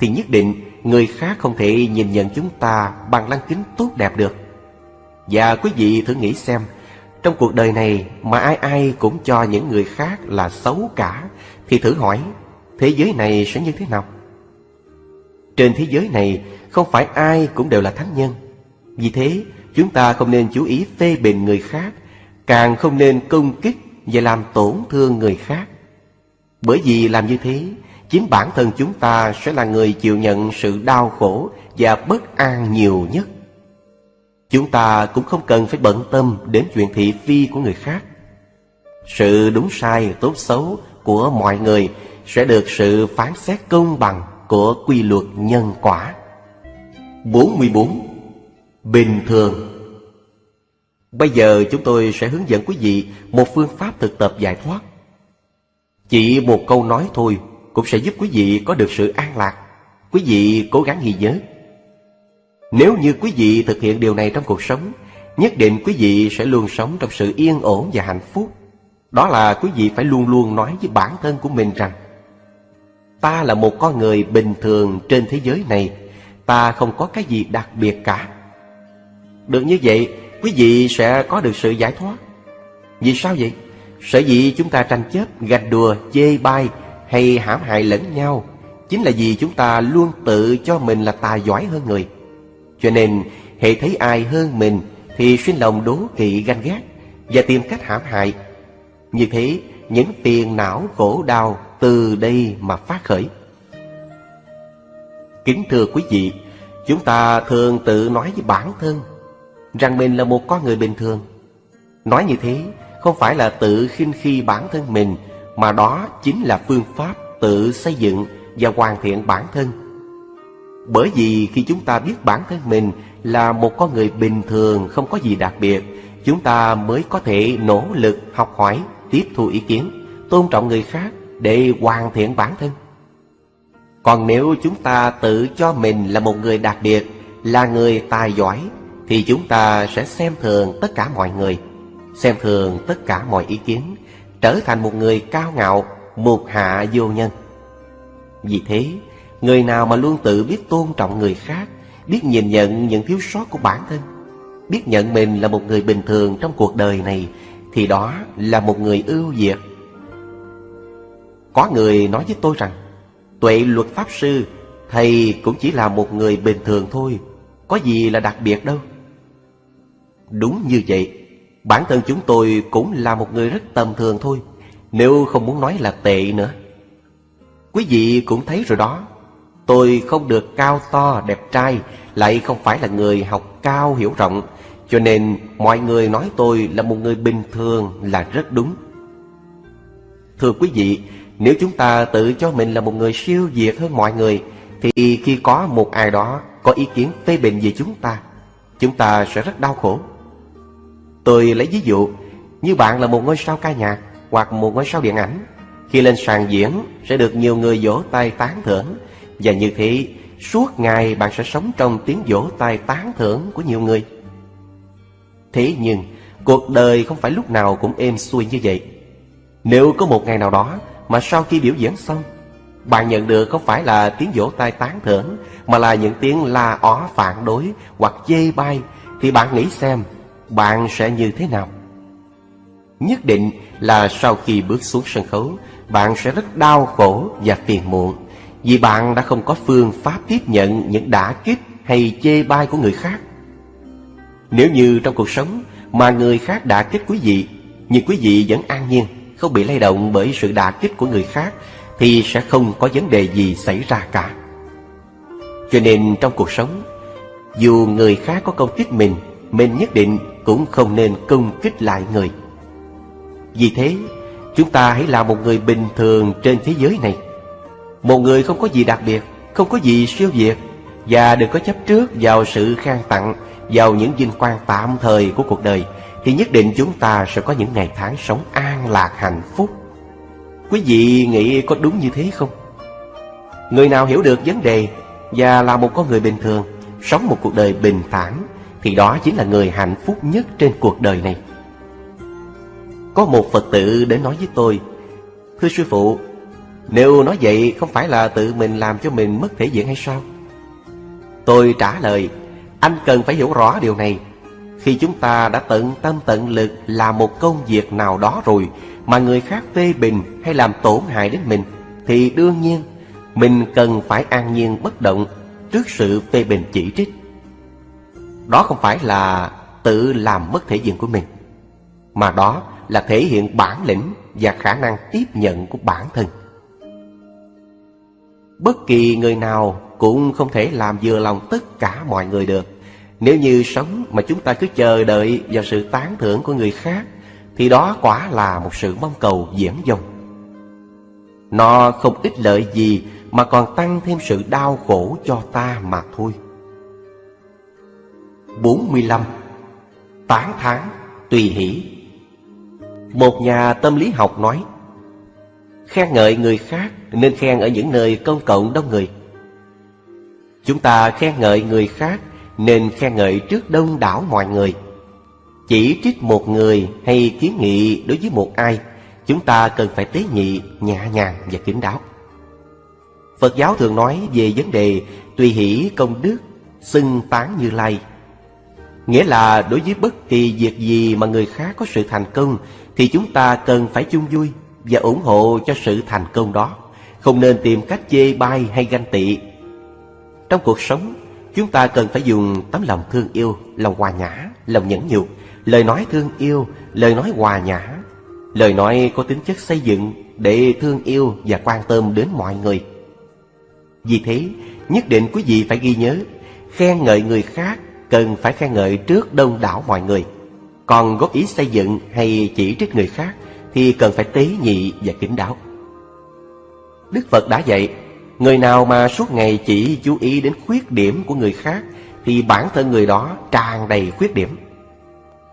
thì nhất định người khác không thể nhìn nhận chúng ta bằng lăng kính tốt đẹp được. Và quý vị thử nghĩ xem, trong cuộc đời này mà ai ai cũng cho những người khác là xấu cả, thì thử hỏi, thế giới này sẽ như thế nào? Trên thế giới này không phải ai cũng đều là thánh nhân. Vì thế, chúng ta không nên chú ý phê bình người khác, càng không nên công kích và làm tổn thương người khác. Bởi vì làm như thế chính bản thân chúng ta sẽ là người chịu nhận sự đau khổ và bất an nhiều nhất. Chúng ta cũng không cần phải bận tâm đến chuyện thị phi của người khác. Sự đúng sai, tốt xấu của mọi người sẽ được sự phán xét công bằng của quy luật nhân quả. 44. Bình thường Bây giờ chúng tôi sẽ hướng dẫn quý vị một phương pháp thực tập giải thoát. Chỉ một câu nói thôi cũng sẽ giúp quý vị có được sự an lạc. Quý vị cố gắng ghi nhớ. Nếu như quý vị thực hiện điều này trong cuộc sống, nhất định quý vị sẽ luôn sống trong sự yên ổn và hạnh phúc. Đó là quý vị phải luôn luôn nói với bản thân của mình rằng Ta là một con người bình thường trên thế giới này Ta không có cái gì đặc biệt cả được như vậy Quý vị sẽ có được sự giải thoát Vì sao vậy? Sở dĩ chúng ta tranh chấp, gạch đùa, chê bai hay hãm hại lẫn nhau chính là vì chúng ta luôn tự cho mình là tài giỏi hơn người. Cho nên, hệ thấy ai hơn mình thì sinh lòng đố kỵ ganh ghét và tìm cách hãm hại. Như thế, những phiền não khổ đau từ đây mà phát khởi. Kính thưa quý vị, chúng ta thường tự nói với bản thân rằng mình là một con người bình thường. Nói như thế không phải là tự khinh khi bản thân mình mà đó chính là phương pháp tự xây dựng và hoàn thiện bản thân. Bởi vì khi chúng ta biết bản thân mình là một con người bình thường không có gì đặc biệt, chúng ta mới có thể nỗ lực học hỏi, tiếp thu ý kiến, tôn trọng người khác để hoàn thiện bản thân. Còn nếu chúng ta tự cho mình là một người đặc biệt, là người tài giỏi, thì chúng ta sẽ xem thường tất cả mọi người, xem thường tất cả mọi ý kiến, trở thành một người cao ngạo, một hạ vô nhân. Vì thế, người nào mà luôn tự biết tôn trọng người khác, biết nhìn nhận những thiếu sót của bản thân, biết nhận mình là một người bình thường trong cuộc đời này, thì đó là một người ưu việt. Có người nói với tôi rằng, tuệ luật pháp sư, thầy cũng chỉ là một người bình thường thôi, có gì là đặc biệt đâu. Đúng như vậy, bản thân chúng tôi cũng là một người rất tầm thường thôi, nếu không muốn nói là tệ nữa. Quý vị cũng thấy rồi đó, tôi không được cao to đẹp trai, lại không phải là người học cao hiểu rộng, cho nên mọi người nói tôi là một người bình thường là rất đúng. Thưa quý vị, nếu chúng ta tự cho mình là một người siêu việt hơn mọi người, thì khi có một ai đó có ý kiến phê bình về chúng ta, chúng ta sẽ rất đau khổ. Tôi lấy ví dụ, như bạn là một ngôi sao ca nhạc hoặc một ngôi sao điện ảnh, khi lên sàn diễn sẽ được nhiều người vỗ tay tán thưởng, và như thế suốt ngày bạn sẽ sống trong tiếng vỗ tay tán thưởng của nhiều người. Thế nhưng, cuộc đời không phải lúc nào cũng êm xuôi như vậy. Nếu có một ngày nào đó mà sau khi biểu diễn xong, bạn nhận được không phải là tiếng vỗ tay tán thưởng, mà là những tiếng la ó phản đối hoặc chê bai, thì bạn nghĩ xem, bạn sẽ như thế nào? Nhất định là sau khi bước xuống sân khấu, bạn sẽ rất đau khổ và phiền muộn, vì bạn đã không có phương pháp tiếp nhận những đả kích hay chê bai của người khác. Nếu như trong cuộc sống mà người khác đả kích quý vị, nhưng quý vị vẫn an nhiên, không bị lay động bởi sự đả kích của người khác, thì sẽ không có vấn đề gì xảy ra cả. Cho nên trong cuộc sống, dù người khác có công kích mình, mình nhất định cũng không nên công kích lại người. Vì thế, chúng ta hãy là một người bình thường trên thế giới này. Một người không có gì đặc biệt, không có gì siêu việt, và đừng có chấp trước vào sự khen tặng, vào những vinh quang tạm thời của cuộc đời, thì nhất định chúng ta sẽ có những ngày tháng sống an lạc hạnh phúc. Quý vị nghĩ có đúng như thế không? Người nào hiểu được vấn đề và là một con người bình thường, sống một cuộc đời bình thản, thì đó chính là người hạnh phúc nhất trên cuộc đời này. Có một Phật tử đến nói với tôi, Thưa sư phụ, nếu nói vậy không phải là tự mình làm cho mình mất thể diện hay sao? Tôi trả lời, anh cần phải hiểu rõ điều này. Khi chúng ta đã tận tâm tận lực làm một công việc nào đó rồi mà người khác phê bình hay làm tổn hại đến mình, thì đương nhiên mình cần phải an nhiên bất động trước sự phê bình chỉ trích. Đó không phải là tự làm mất thể diện của mình, mà đó là thể hiện bản lĩnh và khả năng tiếp nhận của bản thân. Bất kỳ người nào cũng không thể làm vừa lòng tất cả mọi người được. Nếu như sống mà chúng ta cứ chờ đợi vào sự tán thưởng của người khác, thì đó quả là một sự mong cầu diễn dông. Nó không ích lợi gì mà còn tăng thêm sự đau khổ cho ta mà thôi. 45. Tán tháng tùy hỷ. Một nhà tâm lý học nói Khen ngợi người khác nên khen ở những nơi công cộng đông người. Chúng ta khen ngợi người khác nên khen ngợi trước đông đảo mọi người. Chỉ trích một người hay kiến nghị đối với một ai Chúng ta cần phải tế nhị, nhẹ nhàng và kín đáo. Phật giáo thường nói về vấn đề tùy hỷ công đức, xưng tán như lai. Nghĩa là đối với bất kỳ việc gì mà người khác có sự thành công Thì chúng ta cần phải chung vui và ủng hộ cho sự thành công đó. Không nên tìm cách chê bai hay ganh tị. Trong cuộc sống, chúng ta cần phải dùng tấm lòng thương yêu, lòng hòa nhã, lòng nhẫn nhục, lời nói thương yêu, lời nói hòa nhã, lời nói có tính chất xây dựng để thương yêu và quan tâm đến mọi người. Vì thế, nhất định quý vị phải ghi nhớ, khen ngợi người khác cần phải khen ngợi trước đông đảo mọi người. Còn góp ý xây dựng hay chỉ trích người khác thì cần phải tế nhị và kính đáo. Đức Phật đã dạy, người nào mà suốt ngày chỉ chú ý đến khuyết điểm của người khác thì bản thân người đó tràn đầy khuyết điểm.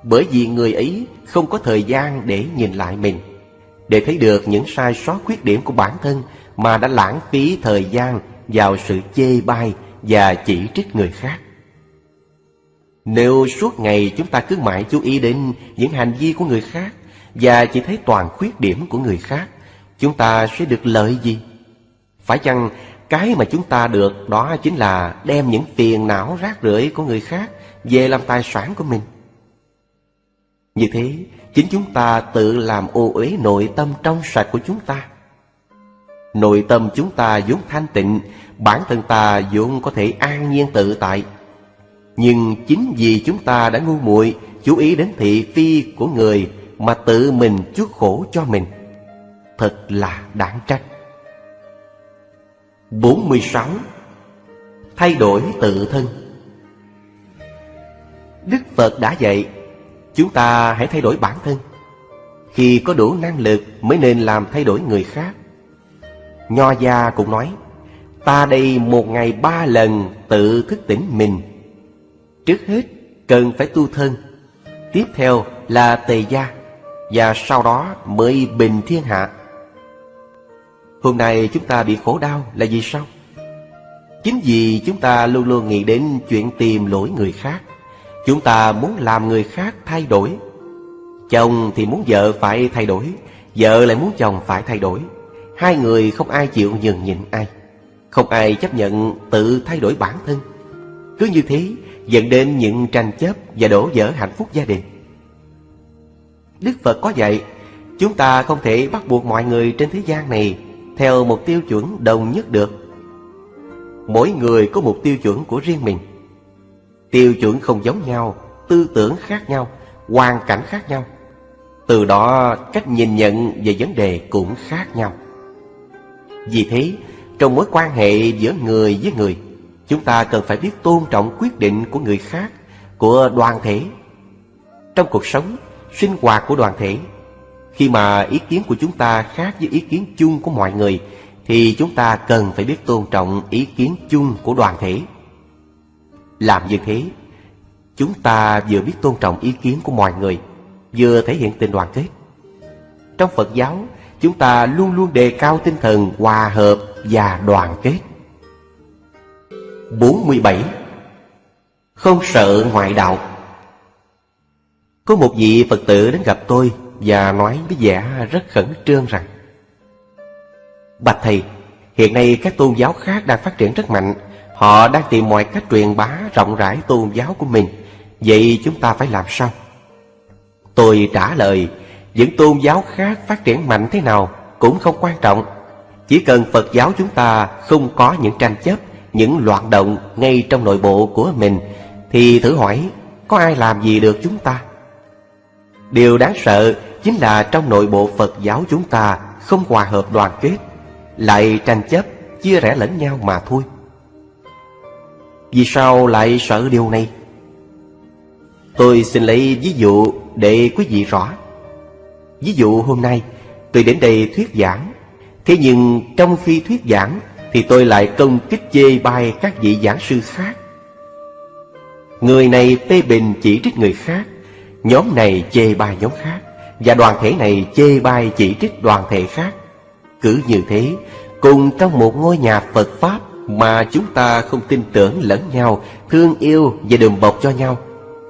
Bởi vì người ấy không có thời gian để nhìn lại mình, để thấy được những sai sót khuyết điểm của bản thân mà đã lãng phí thời gian vào sự chê bai và chỉ trích người khác. Nếu suốt ngày chúng ta cứ mãi chú ý đến những hành vi của người khác và chỉ thấy toàn khuyết điểm của người khác, chúng ta sẽ được lợi gì? Phải chăng cái mà chúng ta được đó chính là đem những phiền não rác rưởi của người khác về làm tài sản của mình? Như thế, chính chúng ta tự làm ô uế nội tâm trong sạch của chúng ta. Nội tâm chúng ta vốn thanh tịnh, bản thân ta vốn có thể an nhiên tự tại. Nhưng chính vì chúng ta đã ngu muội, chú ý đến thị phi của người mà tự mình chuốc khổ cho mình. Thật là đáng trách. 46. Thay đổi tự thân Đức Phật đã dạy, Chúng ta hãy thay đổi bản thân Khi có đủ năng lực mới nên làm thay đổi người khác Nho gia cũng nói, Ta đây một ngày ba lần tự thức tỉnh mình Trước hết, cần phải tu thân. Tiếp theo là tề gia, Và sau đó mới bình thiên hạ. Hôm nay chúng ta bị khổ đau là vì sao? Chính vì chúng ta luôn luôn nghĩ đến chuyện tìm lỗi người khác. Chúng ta muốn làm người khác thay đổi. Chồng thì muốn vợ phải thay đổi, Vợ lại muốn chồng phải thay đổi. Hai người không ai chịu nhường nhịn ai. Không ai chấp nhận tự thay đổi bản thân. Cứ như thế dẫn đến những tranh chấp và đổ vỡ hạnh phúc gia đình. Đức Phật có dạy, Chúng ta không thể bắt buộc mọi người trên thế gian này Theo một tiêu chuẩn đồng nhất được. Mỗi người có một tiêu chuẩn của riêng mình. Tiêu chuẩn không giống nhau, Tư tưởng khác nhau, Hoàn cảnh khác nhau. Từ đó, cách nhìn nhận về vấn đề cũng khác nhau. Vì thế, Trong mối quan hệ giữa người với người Chúng ta cần phải biết tôn trọng quyết định của người khác Của đoàn thể Trong cuộc sống Sinh hoạt của đoàn thể Khi mà ý kiến của chúng ta khác với ý kiến chung của mọi người Thì chúng ta cần phải biết tôn trọng ý kiến chung của đoàn thể làm như thế, chúng ta vừa biết tôn trọng ý kiến của mọi người, vừa thể hiện tình đoàn kết. Trong Phật giáo, chúng ta luôn luôn đề cao tinh thần hòa hợp và đoàn kết. 47. Không sợ ngoại đạo Có một vị Phật tử đến gặp tôi và nói với vẻ rất khẩn trương rằng Bạch Thầy, hiện nay các tôn giáo khác đang phát triển rất mạnh Họ đang tìm mọi cách truyền bá rộng rãi tôn giáo của mình Vậy chúng ta phải làm sao? Tôi trả lời Những tôn giáo khác phát triển mạnh thế nào cũng không quan trọng Chỉ cần Phật giáo chúng ta không có những tranh chấp những loạn động ngay trong nội bộ của mình Thì thử hỏi có ai làm gì được chúng ta? Điều đáng sợ chính là trong nội bộ Phật giáo chúng ta không hòa hợp đoàn kết Lại tranh chấp, chia rẽ lẫn nhau mà thôi vì sao lại sợ điều này? Tôi xin lấy ví dụ để quý vị rõ. Ví dụ hôm nay tôi đến đây thuyết giảng. Thế nhưng trong khi thuyết giảng thì tôi lại công kích chê bai các vị giảng sư khác. Người này phê bình chỉ trích người khác, nhóm này chê bai nhóm khác, và đoàn thể này chê bai chỉ trích đoàn thể khác. Cứ như thế, cùng trong một ngôi nhà Phật Pháp mà chúng ta không tin tưởng lẫn nhau, thương yêu và đùm bọc cho nhau,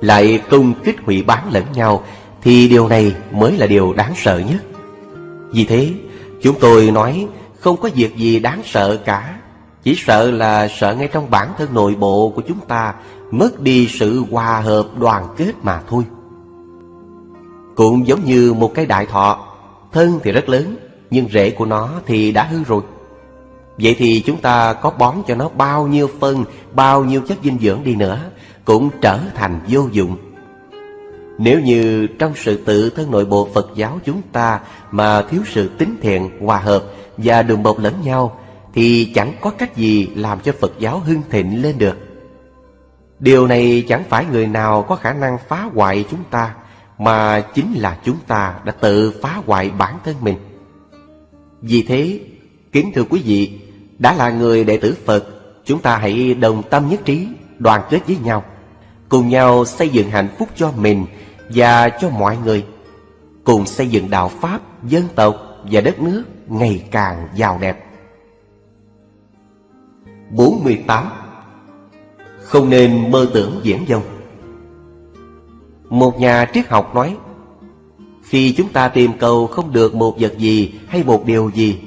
lại công kích hủy bán lẫn nhau, thì điều này mới là điều đáng sợ nhất. Vì thế, chúng tôi nói không có việc gì đáng sợ cả, chỉ sợ là sợ ngay trong bản thân nội bộ của chúng ta mất đi sự hòa hợp đoàn kết mà thôi. Cũng giống như một cái đại thọ, thân thì rất lớn, nhưng rễ của nó thì đã hư rồi. Vậy thì chúng ta có bón cho nó bao nhiêu phân, bao nhiêu chất dinh dưỡng đi nữa Cũng trở thành vô dụng Nếu như trong sự tự thân nội bộ Phật giáo chúng ta mà thiếu sự tín thiện, hòa hợp và đùm bọc lẫn nhau thì chẳng có cách gì làm cho Phật giáo hưng thịnh lên được. Điều này chẳng phải người nào có khả năng phá hoại chúng ta mà chính là chúng ta đã tự phá hoại bản thân mình. Vì thế, kính thưa quý vị, đã là người đệ tử Phật, chúng ta hãy đồng tâm nhất trí, đoàn kết với nhau, cùng nhau xây dựng hạnh phúc cho mình và cho mọi người, cùng xây dựng đạo Pháp, dân tộc và đất nước ngày càng giàu đẹp. 48. Không nên mơ tưởng diễn dông Một nhà triết học nói Khi chúng ta tìm cầu không được một vật gì hay một điều gì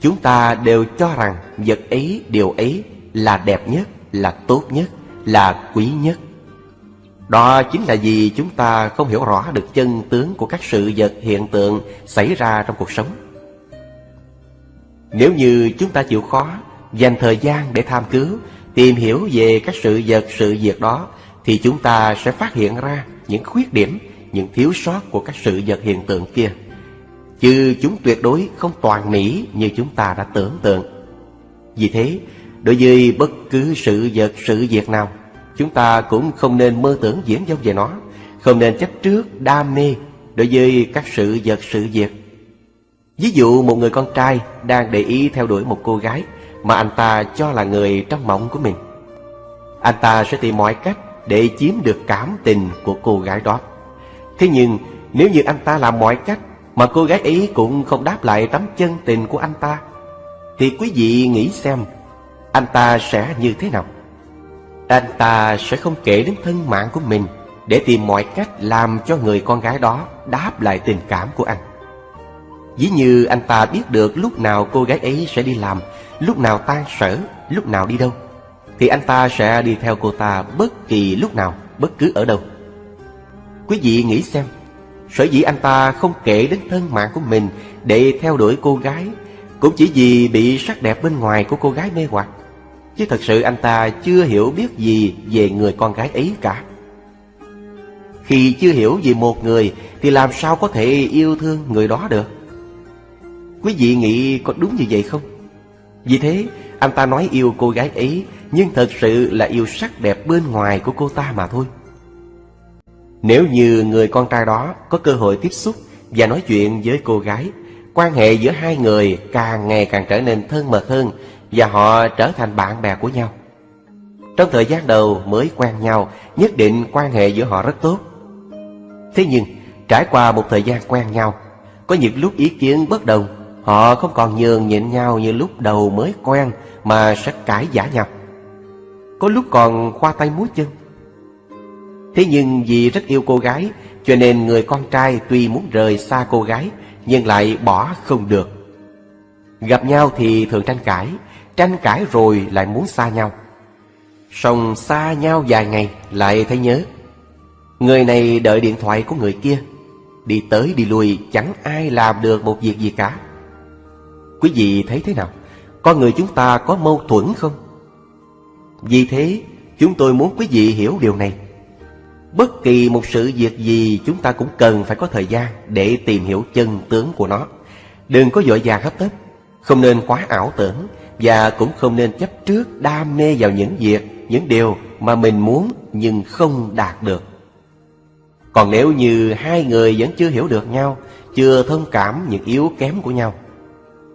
Chúng ta đều cho rằng vật ấy, điều ấy là đẹp nhất, là tốt nhất, là quý nhất Đó chính là vì chúng ta không hiểu rõ được chân tướng của các sự vật hiện tượng xảy ra trong cuộc sống nếu như chúng ta chịu khó dành thời gian để tham cứu, tìm hiểu về các sự vật sự việc đó, thì chúng ta sẽ phát hiện ra những khuyết điểm, những thiếu sót của các sự vật hiện tượng kia. Chứ chúng tuyệt đối không toàn mỹ như chúng ta đã tưởng tượng. Vì thế, đối với bất cứ sự vật sự việc nào, chúng ta cũng không nên mơ tưởng diễn dông về nó, không nên chấp trước đam mê đối với các sự vật sự việc. Ví dụ một người con trai đang để ý theo đuổi một cô gái mà anh ta cho là người trong mộng của mình. Anh ta sẽ tìm mọi cách để chiếm được cảm tình của cô gái đó. Thế nhưng nếu như anh ta làm mọi cách mà cô gái ấy cũng không đáp lại tấm chân tình của anh ta, thì quý vị nghĩ xem anh ta sẽ như thế nào? Anh ta sẽ không kể đến thân mạng của mình để tìm mọi cách làm cho người con gái đó đáp lại tình cảm của anh dĩ như anh ta biết được lúc nào cô gái ấy sẽ đi làm lúc nào tan sở, lúc nào đi đâu, thì anh ta sẽ đi theo cô ta bất kỳ lúc nào, bất cứ ở đâu. Quý vị nghĩ xem, sở dĩ anh ta không kể đến thân mạng của mình để theo đuổi cô gái, cũng chỉ vì bị sắc đẹp bên ngoài của cô gái mê hoặc. Chứ thật sự anh ta chưa hiểu biết gì về người con gái ấy cả. Khi chưa hiểu về một người thì làm sao có thể yêu thương người đó được? Quý vị nghĩ có đúng như vậy không? Vì thế, anh ta nói yêu cô gái ấy, nhưng thật sự là yêu sắc đẹp bên ngoài của cô ta mà thôi. Nếu như người con trai đó có cơ hội tiếp xúc và nói chuyện với cô gái, quan hệ giữa hai người càng ngày càng trở nên thân mật hơn và họ trở thành bạn bè của nhau. Trong thời gian đầu mới quen nhau, nhất định quan hệ giữa họ rất tốt. Thế nhưng, trải qua một thời gian quen nhau, có những lúc ý kiến bất đồng Họ không còn nhường nhịn nhau như lúc đầu mới quen Mà sẽ cãi giả nhau. Có lúc còn khoa tay múa chân. Thế nhưng vì rất yêu cô gái, Cho nên người con trai tuy muốn rời xa cô gái, Nhưng lại bỏ không được. Gặp nhau thì thường tranh cãi Tranh cãi rồi lại muốn xa nhau. Xong xa nhau vài ngày lại thấy nhớ. Người này đợi điện thoại của người kia. Đi tới đi lui, chẳng ai làm được một việc gì cả. Quý vị thấy thế nào? Con người chúng ta có mâu thuẫn không? Vì thế, chúng tôi muốn quý vị hiểu điều này. Bất kỳ một sự việc gì chúng ta cũng cần phải có thời gian để tìm hiểu chân tướng của nó. Đừng có vội vàng hấp tấp, không nên quá ảo tưởng và cũng không nên chấp trước đam mê vào những việc, những điều mà mình muốn nhưng không đạt được. Còn nếu như hai người vẫn chưa hiểu được nhau, chưa thông cảm những yếu kém của nhau,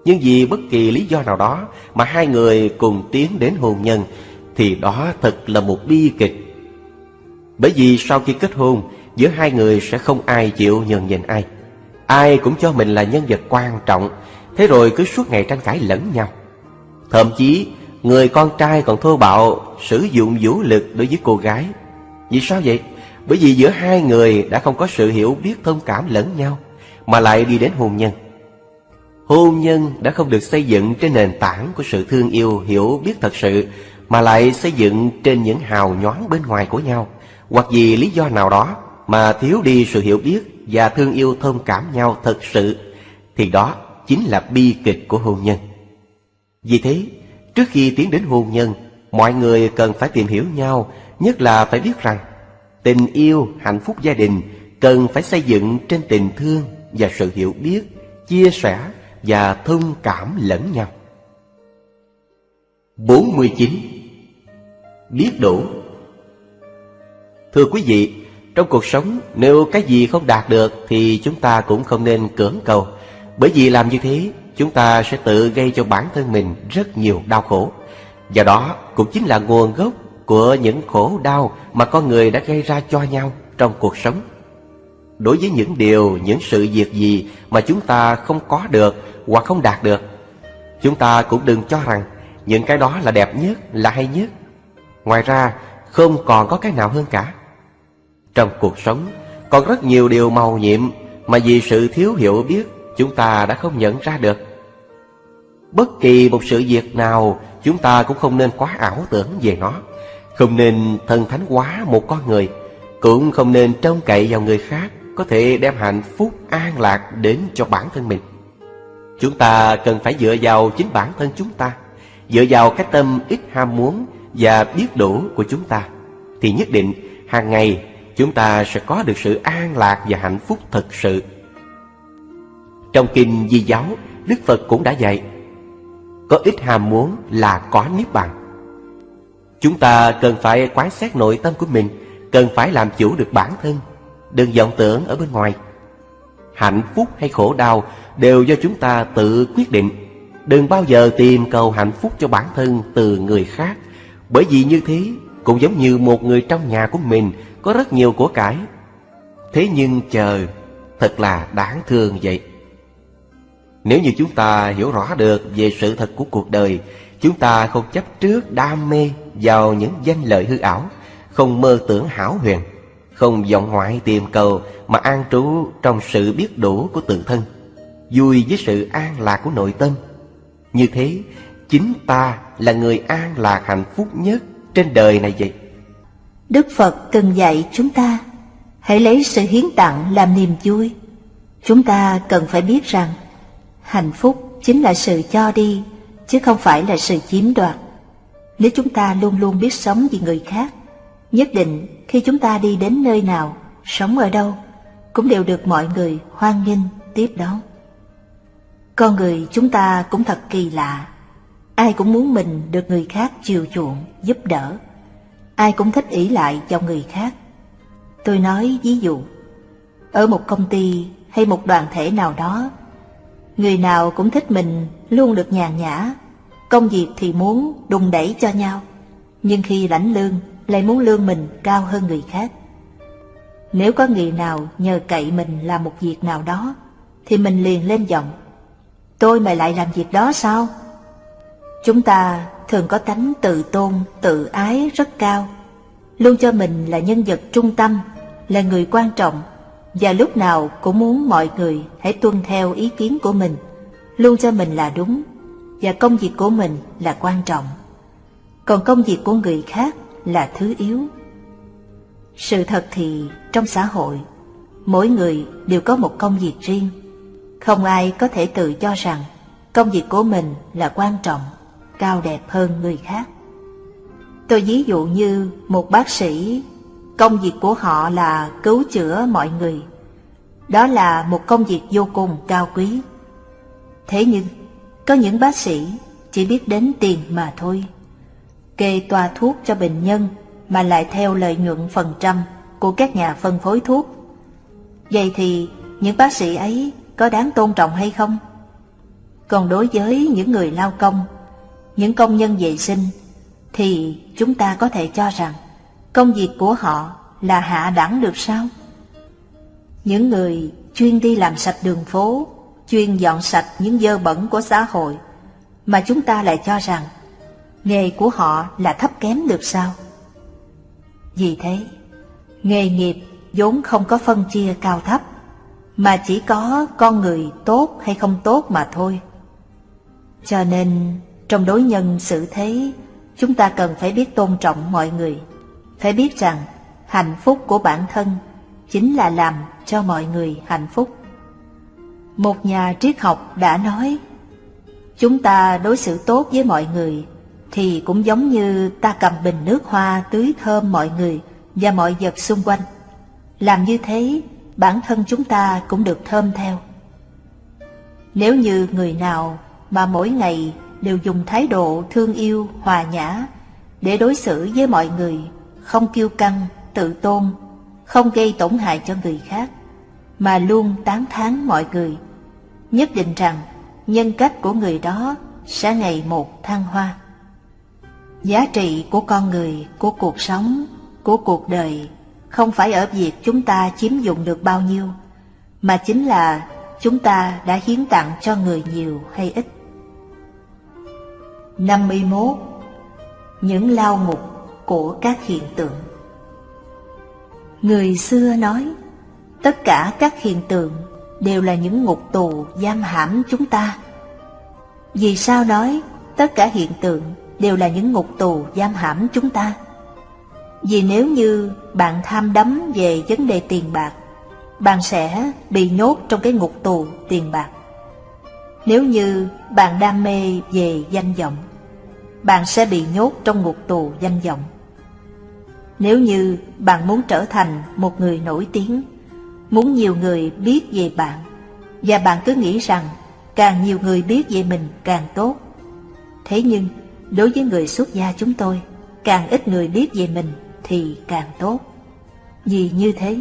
nhưng vì bất kỳ lý do nào đó mà hai người cùng tiến đến hôn nhân thì đó thật là một bi kịch. Bởi vì sau khi kết hôn, giữa hai người sẽ không ai chịu nhường nhịn ai. Ai cũng cho mình là nhân vật quan trọng, thế rồi cứ suốt ngày tranh cãi lẫn nhau. Thậm chí, người con trai còn thô bạo sử dụng vũ lực đối với cô gái. Vì sao vậy? Bởi vì giữa hai người đã không có sự hiểu biết thông cảm lẫn nhau, mà lại đi đến hôn nhân. Hôn nhân đã không được xây dựng trên nền tảng của sự thương yêu hiểu biết thật sự Mà lại xây dựng trên những hào nhoáng bên ngoài của nhau. Hoặc vì lý do nào đó mà thiếu đi sự hiểu biết và thương yêu thông cảm nhau thật sự Thì đó chính là bi kịch của hôn nhân. Vì thế, trước khi tiến đến hôn nhân Mọi người cần phải tìm hiểu nhau Nhất là phải biết rằng Tình yêu, hạnh phúc gia đình cần phải xây dựng trên tình thương và sự hiểu biết, chia sẻ và thông cảm lẫn nhau. 49. Biết đủ Thưa quý vị, trong cuộc sống nếu cái gì không đạt được thì chúng ta cũng không nên cưỡng cầu. Bởi vì làm như thế, chúng ta sẽ tự gây cho bản thân mình rất nhiều đau khổ. Và đó cũng chính là nguồn gốc của những khổ đau mà con người đã gây ra cho nhau trong cuộc sống. Đối với những điều, những sự việc gì mà chúng ta không có được hoặc không đạt được, chúng ta cũng đừng cho rằng những cái đó là đẹp nhất, là hay nhất. Ngoài ra, không còn có cái nào hơn cả. Trong cuộc sống, còn rất nhiều điều màu nhiệm mà vì sự thiếu hiểu biết chúng ta đã không nhận ra được. Bất kỳ một sự việc nào chúng ta cũng không nên quá ảo tưởng về nó. Không nên thần thánh quá một con người, cũng không nên trông cậy vào người khác có thể đem hạnh phúc an lạc đến cho bản thân mình. Chúng ta cần phải dựa vào chính bản thân chúng ta, dựa vào cái tâm ít ham muốn và biết đủ của chúng ta, thì nhất định hàng ngày chúng ta sẽ có được sự an lạc và hạnh phúc thật sự. Trong kinh Di giáo, Đức Phật cũng đã dạy, có ít ham muốn là có niết bàn. Chúng ta cần phải quán xét nội tâm của mình, cần phải làm chủ được bản thân, đừng vọng tưởng ở bên ngoài. Hạnh phúc hay khổ đau đều do chúng ta tự quyết định. Đừng bao giờ tìm cầu hạnh phúc cho bản thân từ người khác, bởi vì như thế cũng giống như một người trong nhà của mình có rất nhiều của cải. Thế nhưng chờ, thật là đáng thương vậy. Nếu như chúng ta hiểu rõ được về sự thật của cuộc đời, chúng ta không chấp trước đam mê vào những danh lợi hư ảo, không mơ tưởng hảo huyền, không vọng ngoại tìm cầu mà an trú trong sự biết đủ của tự thân, vui với sự an lạc của nội tâm. Như thế, chính ta là người an lạc hạnh phúc nhất trên đời này vậy. Đức Phật từng dạy chúng ta Hãy lấy sự hiến tặng làm niềm vui Chúng ta cần phải biết rằng Hạnh phúc chính là sự cho đi Chứ không phải là sự chiếm đoạt Nếu chúng ta luôn luôn biết sống vì người khác Nhất định khi chúng ta đi đến nơi nào Sống ở đâu Cũng đều được mọi người hoan nghênh tiếp đón. Con người chúng ta cũng thật kỳ lạ. Ai cũng muốn mình được người khác chiều chuộng, giúp đỡ. Ai cũng thích ỷ lại vào người khác. Tôi nói ví dụ, ở một công ty hay một đoàn thể nào đó, người nào cũng thích mình luôn được nhàn nhã, công việc thì muốn đùng đẩy cho nhau, nhưng khi lãnh lương lại muốn lương mình cao hơn người khác. Nếu có người nào nhờ cậy mình làm một việc nào đó, thì mình liền lên giọng, tôi mày lại làm việc đó sao? Chúng ta thường có tánh tự tôn, tự ái rất cao, luôn cho mình là nhân vật trung tâm, là người quan trọng, và lúc nào cũng muốn mọi người hãy tuân theo ý kiến của mình, luôn cho mình là đúng, và công việc của mình là quan trọng. Còn công việc của người khác là thứ yếu. Sự thật thì trong xã hội, mỗi người đều có một công việc riêng. Không ai có thể tự cho rằng công việc của mình là quan trọng cao đẹp hơn người khác. Tôi ví dụ như một bác sĩ, công việc của họ là cứu chữa mọi người. Đó là một công việc vô cùng cao quý. Thế nhưng, có những bác sĩ chỉ biết đến tiền mà thôi. Kê toa thuốc cho bệnh nhân mà lại theo lợi nhuận phần trăm của các nhà phân phối thuốc. Vậy thì những bác sĩ ấy có đáng tôn trọng hay không? Còn đối với những người lao công những công nhân vệ sinh, thì chúng ta có thể cho rằng công việc của họ là hạ đẳng được sao? Những người chuyên đi làm sạch đường phố, chuyên dọn sạch những dơ bẩn của xã hội, mà chúng ta lại cho rằng nghề của họ là thấp kém được sao? Vì thế, nghề nghiệp vốn không có phân chia cao thấp, mà chỉ có con người tốt hay không tốt mà thôi. Cho nên trong đối nhân xử thế, chúng ta cần phải biết tôn trọng mọi người, phải biết rằng hạnh phúc của bản thân chính là làm cho mọi người hạnh phúc. Một nhà triết học đã nói, chúng ta đối xử tốt với mọi người thì cũng giống như ta cầm bình nước hoa tưới thơm mọi người và mọi vật xung quanh. Làm như thế bản thân chúng ta cũng được thơm theo. Nếu như người nào mà mỗi ngày đều dùng thái độ thương yêu, hòa nhã để đối xử với mọi người, không kiêu căng, tự tôn, không gây tổn hại cho người khác, mà luôn tán thán mọi người, nhất định rằng nhân cách của người đó sẽ ngày một thăng hoa. Giá trị của con người, của cuộc sống, của cuộc đời không phải ở việc chúng ta chiếm dụng được bao nhiêu, mà chính là chúng ta đã hiến tặng cho người nhiều hay ít. 51. Những lao ngục của các hiện tượng Người xưa nói, tất cả các hiện tượng đều là những ngục tù giam hãm chúng ta. Vì sao nói tất cả hiện tượng đều là những ngục tù giam hãm chúng ta? Vì nếu như bạn tham đắm về vấn đề tiền bạc, bạn sẽ bị nhốt trong cái ngục tù tiền bạc. Nếu như bạn đam mê về danh vọng, bạn sẽ bị nhốt trong ngục tù danh vọng. Nếu như bạn muốn trở thành một người nổi tiếng, muốn nhiều người biết về bạn, và bạn cứ nghĩ rằng càng nhiều người biết về mình càng tốt. Thế nhưng, đối với người xuất gia chúng tôi, càng ít người biết về mình thì càng tốt. Vì như thế,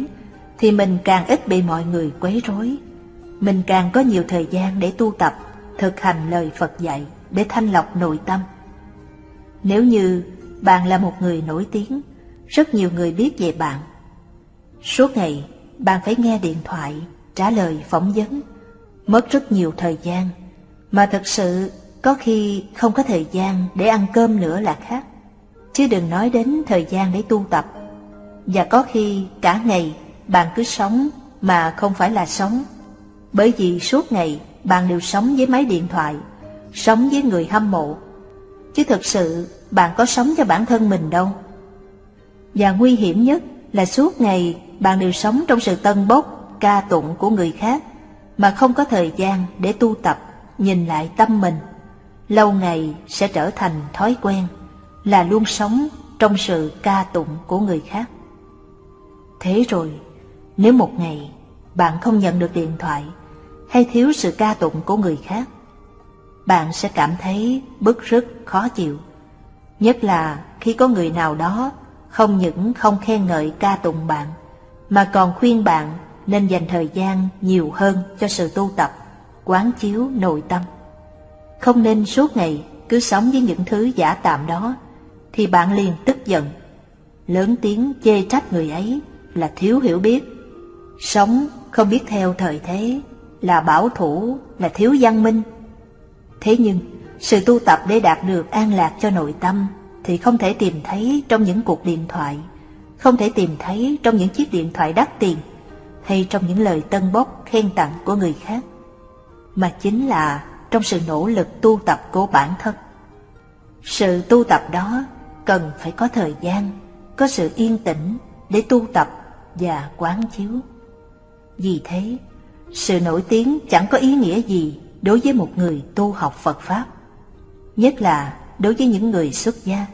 thì mình càng ít bị mọi người quấy rối. Mình càng có nhiều thời gian để tu tập, thực hành lời Phật dạy để thanh lọc nội tâm. Nếu như bạn là một người nổi tiếng, rất nhiều người biết về bạn. Suốt ngày, bạn phải nghe điện thoại, trả lời phỏng vấn, mất rất nhiều thời gian, mà thật sự có khi không có thời gian để ăn cơm nữa là khác, chứ đừng nói đến thời gian để tu tập. Và có khi cả ngày bạn cứ sống mà không phải là sống, bởi vì suốt ngày bạn đều sống với máy điện thoại, sống với người hâm mộ, chứ thực sự bạn có sống cho bản thân mình đâu. Và nguy hiểm nhất là suốt ngày bạn đều sống trong sự tân bốc, ca tụng của người khác, mà không có thời gian để tu tập, nhìn lại tâm mình. Lâu ngày sẽ trở thành thói quen, là luôn sống trong sự ca tụng của người khác. Thế rồi, nếu một ngày bạn không nhận được điện thoại hay thiếu sự ca tụng của người khác, bạn sẽ cảm thấy bức rứt khó chịu. Nhất là khi có người nào đó không những không khen ngợi ca tụng bạn, mà còn khuyên bạn nên dành thời gian nhiều hơn cho sự tu tập, quán chiếu nội tâm. Không nên suốt ngày cứ sống với những thứ giả tạm đó, thì bạn liền tức giận, lớn tiếng chê trách người ấy là thiếu hiểu biết, sống không biết theo thời thế, là bảo thủ, là thiếu văn minh. Thế nhưng, sự tu tập để đạt được an lạc cho nội tâm thì không thể tìm thấy trong những cuộc điện thoại, không thể tìm thấy trong những chiếc điện thoại đắt tiền hay trong những lời tân bốc khen tặng của người khác, mà chính là trong sự nỗ lực tu tập của bản thân. Sự tu tập đó cần phải có thời gian, có sự yên tĩnh để tu tập và quán chiếu. Vì thế, sự nổi tiếng chẳng có ý nghĩa gì đối với một người tu học Phật Pháp, nhất là đối với những người xuất gia.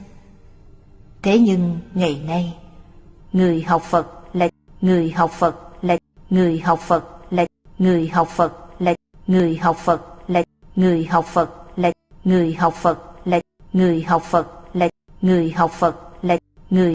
Thế nhưng ngày nay, người học Phật là người học Phật là người học Phật là người học Phật là người học Phật là người học Phật là người học Phật là người học Phật là người học Phật là